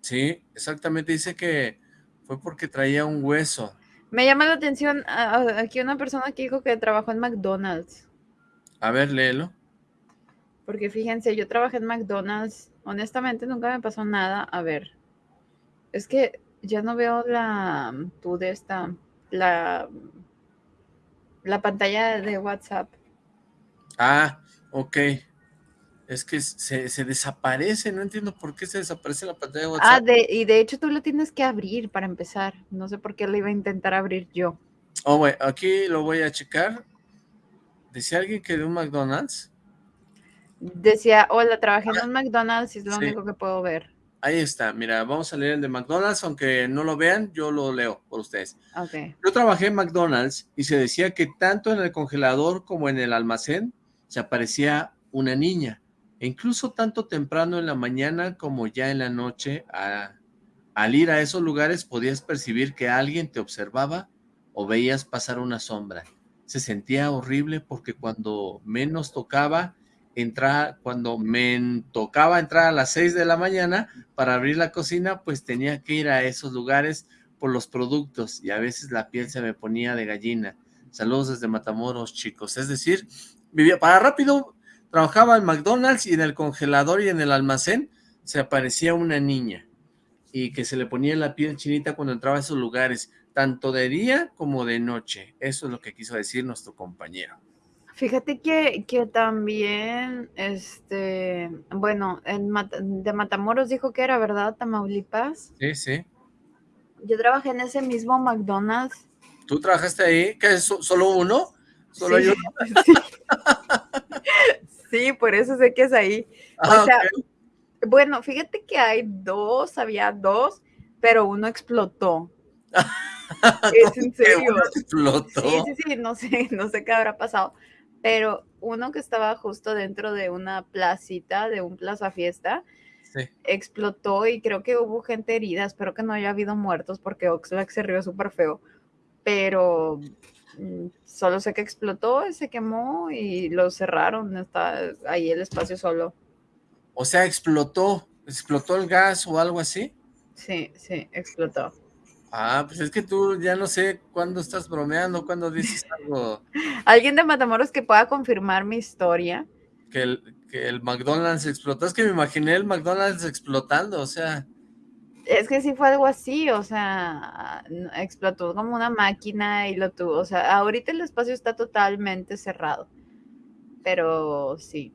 Sí, exactamente. Dice que fue porque traía un hueso. Me llama la atención a- a- aquí una persona que dijo que trabajó en McDonald's. A ver, léelo. Porque fíjense, yo trabajé en McDonald's. Honestamente, nunca me pasó nada. A ver. Es que ya no veo la. Tú de esta. La. La pantalla de WhatsApp. Ah, ok. Es que se, se desaparece. No entiendo por qué se desaparece la pantalla de Ah, WhatsApp. de, y de hecho tú lo tienes que abrir para empezar. No sé por qué lo iba a intentar abrir yo. Oh, güey, aquí lo voy a checar. Decía alguien que de un McDonald's. Decía, hola, trabajé en un McDonald's y es lo Sí. único que puedo ver. Ahí está, mira, vamos a leer el de McDonald's, aunque no lo vean, yo lo leo por ustedes. Ok. Yo trabajé en McDonald's y se decía que tanto en el congelador como en el almacén se aparecía una niña, e incluso tanto temprano en la mañana como ya en la noche, al ir a esos lugares podías percibir que alguien te observaba o veías pasar una sombra. Se sentía horrible porque cuando menos tocaba, entrar, cuando me tocaba entrar a las 6 de la mañana para abrir la cocina, pues tenía que ir a esos lugares por los productos y a veces la piel se me ponía de gallina. Saludos desde Matamoros, chicos. Es decir, vivía para rápido, trabajaba en McDonald's y en el congelador y en el almacén se aparecía una niña y que se le ponía la piel chinita cuando entraba a esos lugares, tanto de día como de noche. Eso es lo que quiso decir nuestro compañero. Fíjate que, que también, este, bueno, en de Matamoros dijo que era, ¿verdad? Tamaulipas. Sí, sí. Yo trabajé en ese mismo McDonald's. ¿Tú trabajaste ahí? ¿Qué es? ¿Solo uno? ¿Solo sí, yo? Sí. por eso sé que es ahí. Ah, o sea, ok. bueno, fíjate que hay dos, había dos, pero uno explotó. es en serio. uno explotó. Sí, sí, sí, no sé, no sé qué habrá pasado. Pero uno que estaba justo dentro de una placita, de un plaza fiesta, Sí. explotó y creo que hubo gente herida. Espero que no haya habido muertos porque Oxlack se rió súper feo. Pero solo sé que explotó, se quemó y lo cerraron. Está ahí el espacio solo. O sea, explotó, explotó el gas o algo así. Sí, sí, explotó. Ah, pues es que tú ya no sé cuándo estás bromeando, cuándo dices algo ¿Alguien de Matamoros que pueda confirmar mi historia? que el, que el McDonald's explotó. Es que me imaginé el McDonald's explotando, o sea, Es que sí fue algo así, o sea, explotó como una máquina y lo tuvo, o sea, ahorita el espacio está totalmente cerrado, pero sí.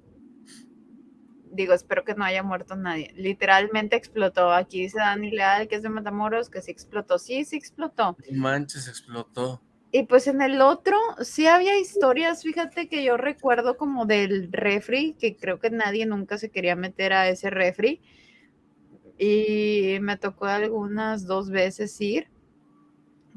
Digo, espero que no haya muerto nadie. Literalmente explotó. Aquí dice Dani Leal, que es de Matamoros, que sí explotó. Sí, sí explotó. manches, explotó. Y pues en el otro sí había historias, fíjate que yo recuerdo como del refri, que creo que nadie nunca se quería meter a ese refri. Y me tocó algunas dos veces ir.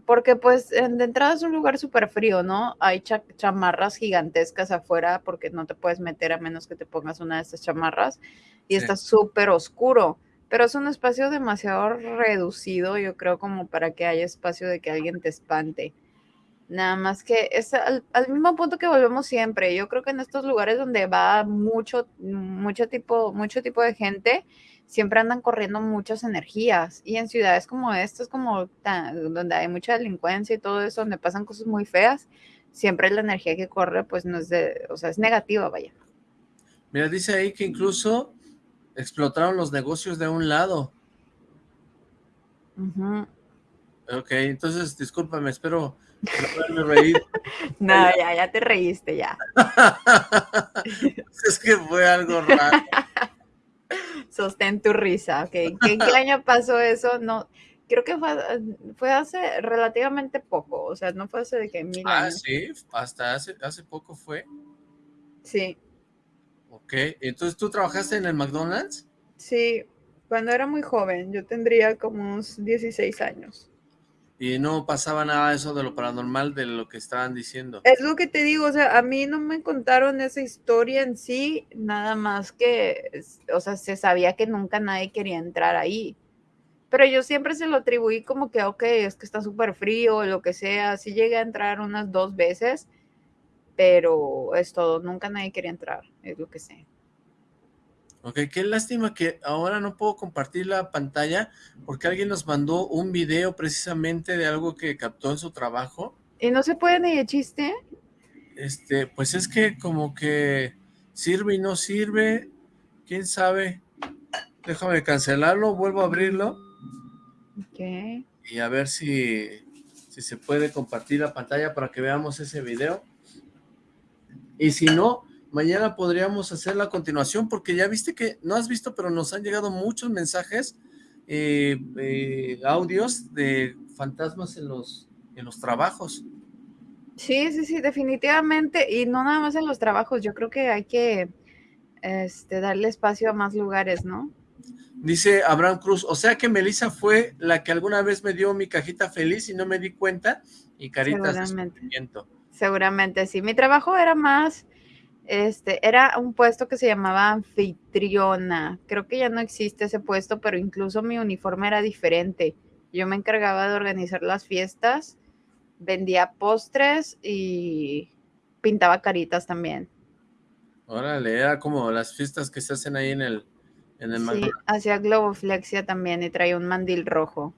Porque pues de entrada es un lugar súper frío, ¿no? Hay cha- chamarras gigantescas afuera porque no te puedes meter a menos que te pongas una de estas chamarras. Y Sí. está súper oscuro. Pero es un espacio demasiado reducido, yo creo, como para que haya espacio de que alguien te espante. Nada más que es al, al mismo punto que volvemos siempre. Yo creo que en estos lugares donde va mucho, mucho tipo, mucho tipo de gente, siempre andan corriendo muchas energías. Y en ciudades como estas, como tan- donde hay mucha delincuencia y todo eso, donde pasan cosas muy feas, siempre la energía que corre, pues no es de, o sea, es negativa, vaya. Mira, dice ahí que incluso explotaron los negocios de un lado. Ujú. Ok, entonces, discúlpame, espero no reído. No, ya, ya te reíste, ya. es que fue algo raro. Sostén tu risa, ¿ok? ¿En qué, qué año pasó eso? No, creo que fue, fue hace relativamente poco, o sea, no fue hace de que mil Ah, años. sí, hasta hace, hace poco fue. Sí, Ok, entonces, ¿tú trabajaste en el McDonald's? sí, cuando era muy joven, yo tendría como unos 16 años. Y no pasaba nada de eso de lo paranormal de lo que estaban diciendo. Es lo que te digo, o sea, a mí no me contaron esa historia en sí, nada más que, o sea, se sabía que nunca nadie quería entrar ahí. Pero yo siempre se lo atribuí como que, ok, es que está súper frío lo que sea. Sí llegué a entrar unas dos veces, pero es todo, nunca nadie quería entrar, es lo que sé. Ok, qué lástima que ahora no puedo compartir la pantalla porque alguien nos mandó un video precisamente de algo que captó en su trabajo. ¿Y no se puede ni de chiste? Este, pues es que como que sirve y no sirve, quién sabe. Déjame cancelarlo, vuelvo a abrirlo Ok. y a ver si, si se puede compartir la pantalla para que veamos ese video. Y si no, mañana podríamos hacer la continuación porque ya viste que, no has visto, pero nos han llegado muchos mensajes, eh, eh, audios de fantasmas en los, en los trabajos. Sí, sí, sí, definitivamente. Y no nada más en los trabajos, yo creo que hay que este, darle espacio a más lugares, ¿no? Dice Abraham Cruz, o sea que Melissa fue la que alguna vez me dio mi cajita feliz y no me di cuenta y caritas Seguramente. Seguramente sí. Mi trabajo era más, este, era un puesto que se llamaba anfitriona. Creo que ya no existe ese puesto, pero incluso mi uniforme era diferente. Yo me encargaba de organizar las fiestas, vendía postres y pintaba caritas también. Órale, era como las fiestas que se hacen ahí en el, en el Sí, hacía globoflexia también y traía un mandil rojo.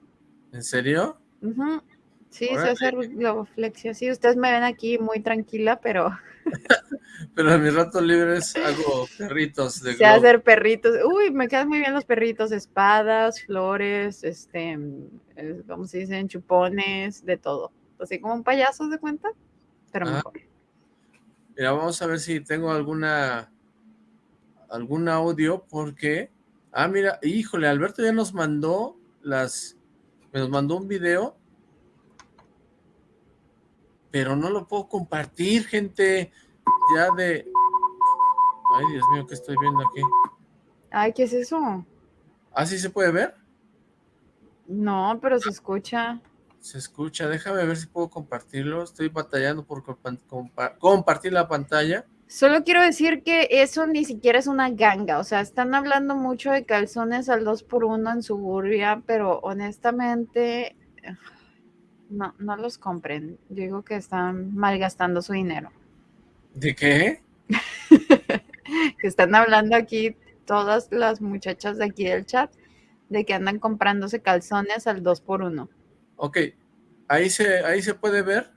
¿En serio? Ujú. Sí, sé hacer globoflexia. Sí, ustedes me ven aquí muy tranquila, pero... pero en mis ratos libres hago perritos de Sé hacer perritos. Uy, me quedan muy bien los perritos. Espadas, flores, este, ¿cómo se dicen? Chupones, de todo. Así como un payaso, ¿de cuenta? Pero ah. mejor. Mira, vamos a ver si tengo alguna algún audio porque... Ah, mira, híjole, Alberto ya nos mandó las... Nos mandó un video pero no lo puedo compartir, gente, ya de... Ay, Dios mío, ¿qué estoy viendo aquí? Ay, ¿qué es eso? ¿Ah, sí se puede ver? No, pero se escucha. Se escucha, déjame ver si puedo compartirlo, estoy batallando por compartir la pantalla. Solo quiero decir que eso ni siquiera es una ganga, o sea, están hablando mucho de calzones al 2x1 en suburbia, pero honestamente no, no los compren. Yo digo que están malgastando su dinero. ¿De qué? que están hablando aquí todas las muchachas de aquí del chat de que andan comprándose calzones al 2 por 1 Ok, ahí se, ahí se puede ver.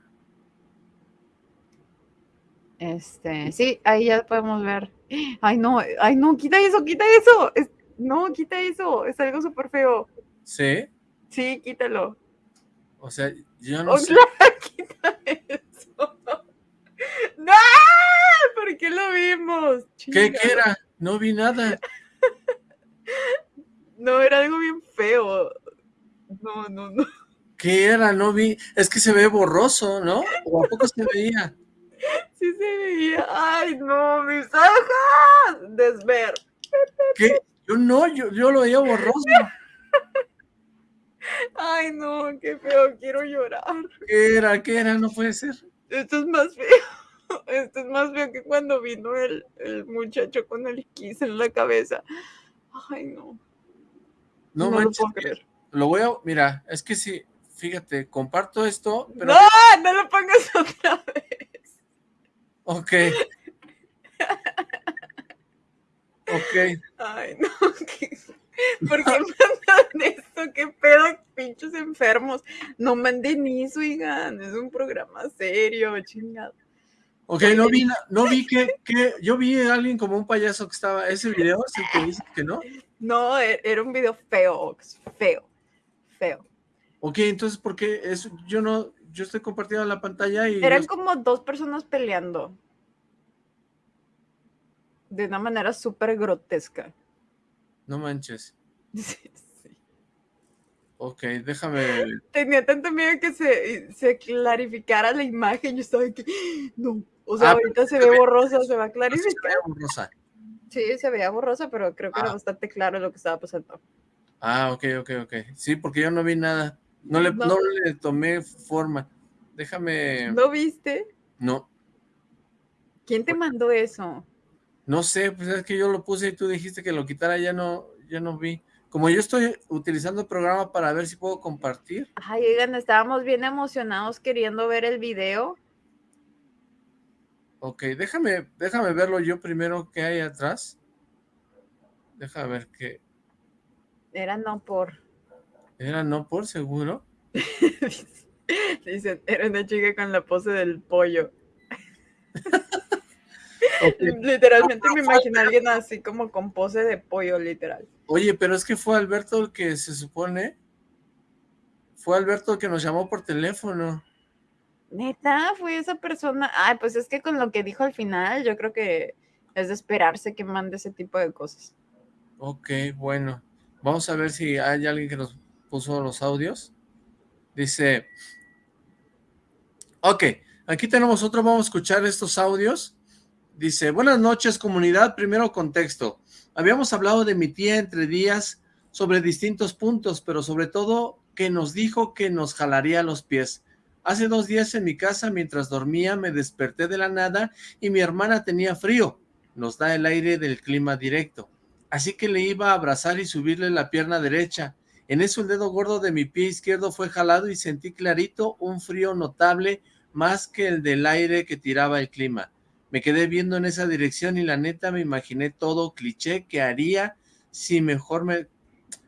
Este, sí, ahí ya podemos ver. Ay, no, ay, no, quita eso, quita eso. no, quita eso, es algo súper feo. ¿Sí? Sí, quítalo. O sea, yo no sé. quita eso. ¡No! ¿Por qué lo vimos? ¿Qué, ¿Qué era? No vi nada. No, era algo bien feo. No, no, no. ¿Qué era? No vi. Es que se ve borroso, ¿no? ¿O a poco se veía? Sí se veía. ¡Ay, no! ¡Mis ojos! Desver. ¿Qué? Yo no, yo, yo lo veía borroso. Ay, no, qué feo, quiero llorar. ¿Qué era? ¿Qué era? No puede ser. Esto es más feo. Esto es más feo que cuando vino el, el muchacho con el kiss en la cabeza. Ay, no. No, no lo puedo creer. Lo voy a, mira, es que sí, fíjate, comparto esto, pero... ¡No! ¡No lo pongas otra vez! Ok. ok. Ay, no, qué... ¿Por qué mandan esto? ¿Qué pedo, pinches enfermos? No manden eso, oigan. Es un programa serio, chingado. Ok, no vi, no vi que, que, yo vi a alguien como un payaso que estaba, ese video, ¿sí que dice que no? No, e, era un video feo, feo, feo. Ok, entonces, ¿por qué? Eso, yo no, yo estoy compartiendo la pantalla y... Eran como dos personas peleando. De una manera súper grotesca. No manches. Sí, Ok, déjame... Tenía tanto miedo que se, se clarificara la imagen. Yo estaba aquí, no. O sea, ah, ahorita se ve borrosa, se va a clarificar. Se ve borrosa. Sí, se veía borrosa, pero creo que era ah. bastante claro lo que estaba pasando. Ah, ok, ok, ok. Sí, porque yo no vi nada. No le, no le tomé forma. Déjame... ¿No viste? No. ¿Quién te mandó eso? No sé, pues es que yo lo puse y tú dijiste que lo quitara, ya no, ya no vi. Como yo estoy utilizando el programa para ver si puedo compartir. Ay, oigan, estábamos bien emocionados queriendo ver el video. Ok, déjame, déjame verlo yo primero que hay atrás. Déjame ver qué. Era no por. ¿Era no por seguro? Dicen, era una chica con la pose del pollo. Literalmente me imagino a alguien así como con pose de pollo, literal. Oye, pero es que fue Alberto el que se supone... Fue Alberto el que nos llamó por teléfono. Neta, fue esa persona. Ay, pues es que con lo que dijo al final, yo creo que es de esperarse que mande ese tipo de cosas. Ok, bueno. Vamos a ver si hay alguien que nos puso los audios. Dice... Ok, aquí tenemos otro, vamos a escuchar estos audios. Dice, buenas noches comunidad, primero contexto. Habíamos hablado de mi tía entre días sobre distintos puntos, pero sobre todo que nos dijo que nos jalaría los pies. Hace dos días en mi casa, mientras dormía, me desperté de la nada y mi hermana tenía frío. Nos da el aire del clima directo. Así que le iba a abrazar y subirle la pierna derecha. En eso el dedo gordo de mi pie izquierdo fue jalado y sentí clarito un frío notable más que el del aire que tiraba el clima. Me quedé viendo en esa dirección y la neta me imaginé todo cliché que haría si mejor me...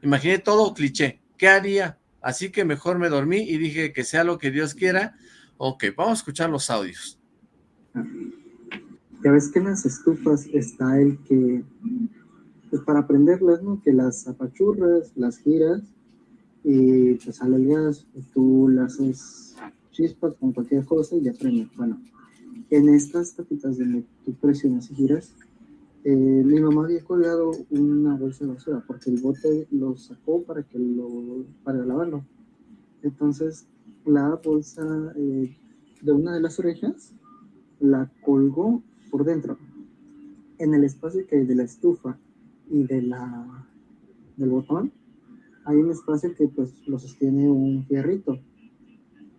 Imaginé todo cliché. ¿Qué haría? Así que mejor me dormí y dije que sea lo que Dios quiera. Ok, vamos a escuchar los audios. Ya ves que en las estufas está el que, pues para prenderlas, ¿no? Que las apachurras, las giras y pues sale el gas, tú las haces chispas con cualquier cosa y ya. Bueno, en estas tapitas donde tú presionas y giras, eh, mi mamá había colgado una bolsa de basura porque el bote lo sacó para que lo para lavarlo. Entonces la bolsa eh, de una de las orejas la colgó por dentro. En el espacio que hay de la estufa y de la del botón hay un espacio que pues lo sostiene un fierrito.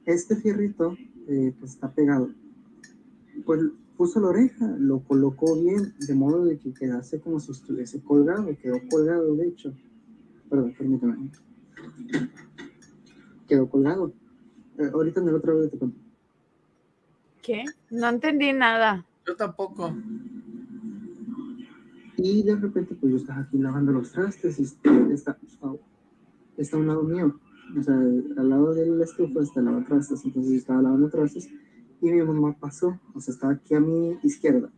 Este fierrito eh, pues está pegado. Pues puso la oreja, lo colocó bien, de modo de que quedase como si estuviese colgado, quedó colgado de hecho. Perdón, permítame. Quedó colgado. Eh, ahorita en el otro video te cuento. ¿Qué? No entendí nada. Yo tampoco. Y de repente, pues yo estaba aquí lavando los trastes y está, está a un lado mío. O sea, al lado de la estufa está el trastes. Entonces yo estaba lavando trastes y mi mamá pasó. O sea, estaba aquí a mi izquierda.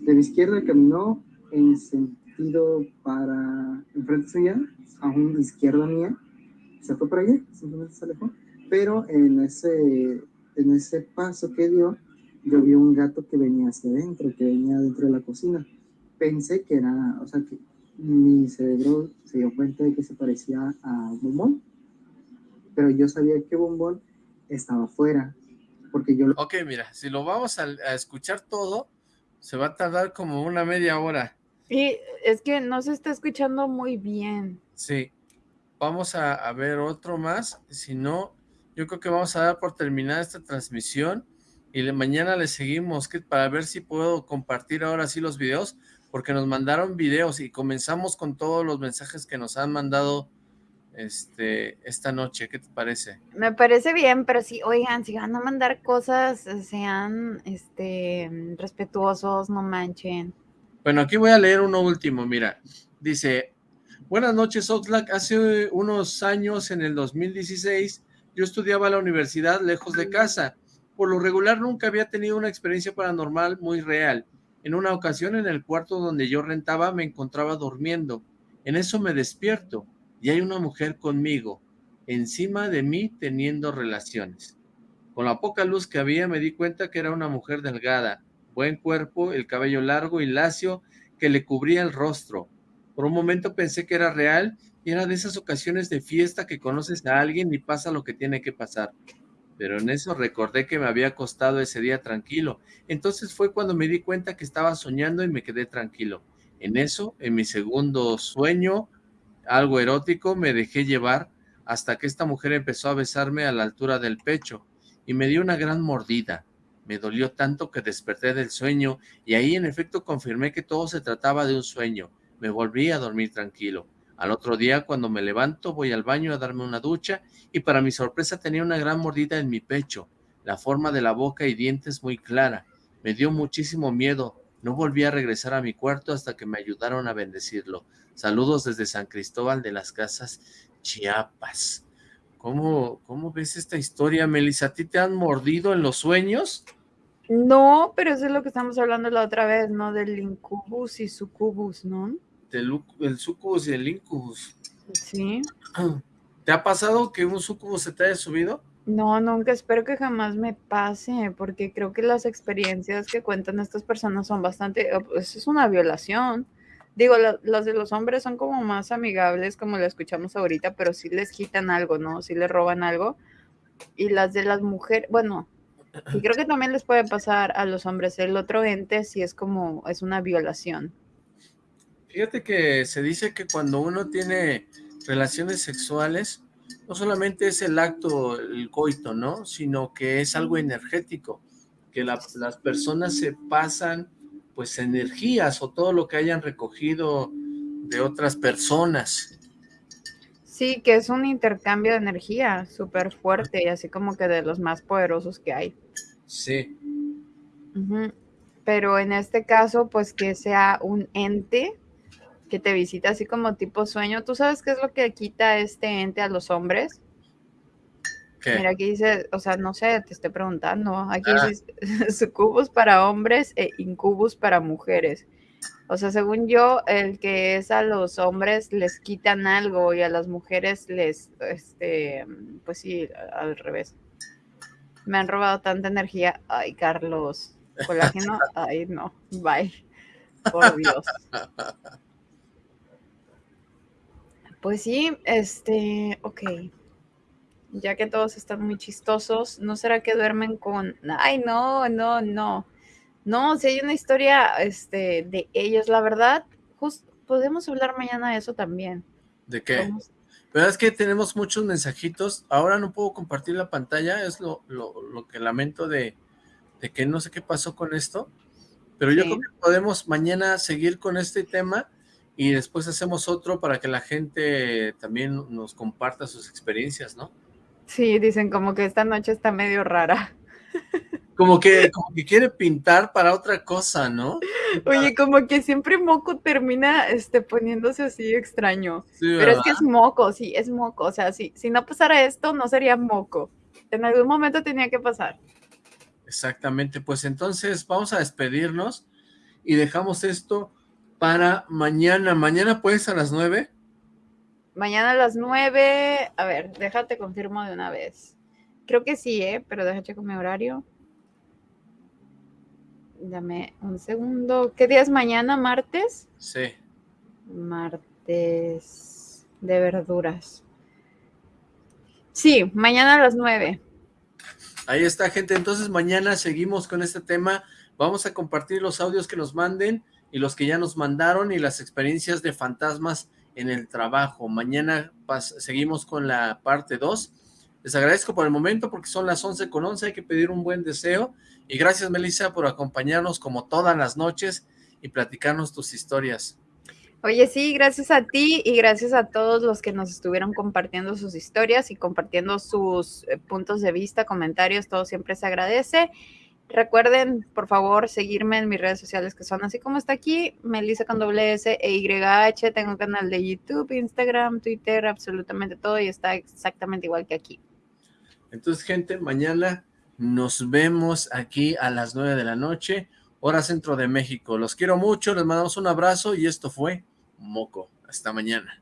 De mi izquierda caminó en sentido para enfrente suya, a una izquierda mía. Se fue para allá, simplemente se alejó. Pero en ese, en ese paso que dio, yo vi un gato que venía hacia adentro, que venía dentro de la cocina. Pensé que era, o sea, que mi cerebro se dio cuenta de que se parecía a Bombón, pero yo sabía que Bombón estaba afuera, porque yo... Ok, mira, si lo vamos a, a escuchar todo, se va a tardar como una media hora. Y es que no se está escuchando muy bien. Sí, vamos a, a ver otro más, si no, yo creo que vamos a dar por terminada esta transmisión y le, mañana le seguimos que, para ver si puedo compartir ahora sí los videos, porque nos mandaron videos y comenzamos con todos los mensajes que nos han mandado este esta noche. ¿Qué te parece? Me parece bien, pero sí, oigan, si van a mandar cosas, sean este respetuosos, no manchen. Bueno, aquí voy a leer uno último, mira. Dice, buenas noches Oxlack, hace unos años, en el 2016, yo estudiaba a la universidad lejos de casa. Por lo regular nunca había tenido una experiencia paranormal muy real. En una ocasión en el cuarto donde yo rentaba me encontraba durmiendo. En eso me despierto y hay una mujer conmigo, encima de mí teniendo relaciones. Con la poca luz que había me di cuenta que era una mujer delgada, buen cuerpo, el cabello largo y lacio que le cubría el rostro. Por un momento pensé que era real y era de esas ocasiones de fiesta que conoces a alguien y pasa lo que tiene que pasar pero en eso recordé que me había acostado ese día tranquilo. Entonces fue cuando me di cuenta que estaba soñando y me quedé tranquilo. En eso, en mi segundo sueño, algo erótico, me dejé llevar hasta que esta mujer empezó a besarme a la altura del pecho y me dio una gran mordida. Me dolió tanto que desperté del sueño y ahí en efecto confirmé que todo se trataba de un sueño. Me volví a dormir tranquilo. Al otro día, cuando me levanto, voy al baño a darme una ducha y para mi sorpresa tenía una gran mordida en mi pecho. La forma de la boca y dientes muy clara. Me dio muchísimo miedo. No volví a regresar a mi cuarto hasta que me ayudaron a bendecirlo. Saludos desde San Cristóbal de las Casas, Chiapas. ¿Cómo, cómo ves esta historia, Melissa? ¿A ti te han mordido en los sueños? No, pero eso es lo que estamos hablando la otra vez, ¿no? Del incubus y sucubus, ¿no? del el sucubus y el incubus. Sí. ¿Te ha pasado que un sucubus se te haya subido? No, nunca, espero que jamás me pase, porque creo que las experiencias que cuentan estas personas son bastante, pues es una violación. Digo, la, las de los hombres son como más amigables, como lo escuchamos ahorita, pero sí les quitan algo, ¿no? Sí les roban algo. Y las de las mujeres, bueno, y creo que también les puede pasar a los hombres. El otro ente sí es como, es una violación. Fíjate que se dice que cuando uno tiene relaciones sexuales, no solamente es el acto, el coito, ¿no? Sino que es algo energético, que las personas se pasan, pues, energías o todo lo que hayan recogido de otras personas. Sí, que es un intercambio de energía súper fuerte y así como que de los más poderosos que hay. Sí. Pero en este caso, pues que sea un ente que te visita así como tipo sueño. ¿Tú sabes qué es lo que quita este ente a los hombres? Mira, aquí dice, o sea, no sé, te estoy preguntando. Aquí Ah. dice sucubus para hombres e incubus para mujeres. O sea, según yo, el que es a los hombres les quitan algo y a las mujeres les, este, pues sí, al revés. Me han robado tanta energía. Ay, Carlos. Colágeno. Ay, no. Bye. Por Dios. Pues sí, este, ok. Ya que todos están muy chistosos, ¿no será que duermen con... Ay, no, no, no. No, si hay una historia este, de ellos, la verdad, just, podemos hablar mañana de eso también. ¿De qué? Pero es que tenemos muchos mensajitos. Ahora no puedo compartir la pantalla, es lo, lo, lo que lamento de, de que no sé qué pasó con esto. Pero yo creo que podemos mañana seguir con este tema y después hacemos otro para que la gente también nos comparta sus experiencias, ¿no? Sí, dicen como que esta noche está medio rara. Como que, como que quiere pintar para otra cosa, ¿no? Oye, como que siempre Moco termina este, poniéndose así extraño. Sí, Pero ¿verdad? es que es Moco, sí, es Moco. O sea, si, si no pasara esto, no sería Moco. En algún momento tenía que pasar. Exactamente, pues entonces vamos a despedirnos y dejamos esto para mañana. Mañana pues a las nueve. Mañana a las 9. A ver, déjate confirmo de una vez. Creo que sí, ¿eh? Pero déjate checo mi horario. Dame un segundo. ¿Qué día es mañana? ¿Martes? Sí. Martes de verduras. Sí, mañana a las 9. Ahí está, gente. Entonces mañana seguimos con este tema. Vamos a compartir los audios que nos manden y los que ya nos mandaron y las experiencias de fantasmas en el trabajo. Mañana seguimos con la parte 2. Les agradezco por el momento porque son las 11 con 11. Hay que pedir un buen deseo. Y gracias, Melissa, por acompañarnos como todas las noches y platicarnos tus historias. Oye, sí, gracias a ti y gracias a todos los que nos estuvieron compartiendo sus historias y compartiendo sus eh, puntos de vista, comentarios, todo siempre se agradece. Recuerden, por favor, seguirme en mis redes sociales que son así como está aquí, Melissa con doble S e YH. Tengo un canal de YouTube, Instagram, Twitter, absolutamente todo y está exactamente igual que aquí. Entonces, gente, mañana nos vemos aquí a las 9 de la noche, hora centro de México. Los quiero mucho, les mandamos un abrazo y esto fue Moco. Hasta mañana.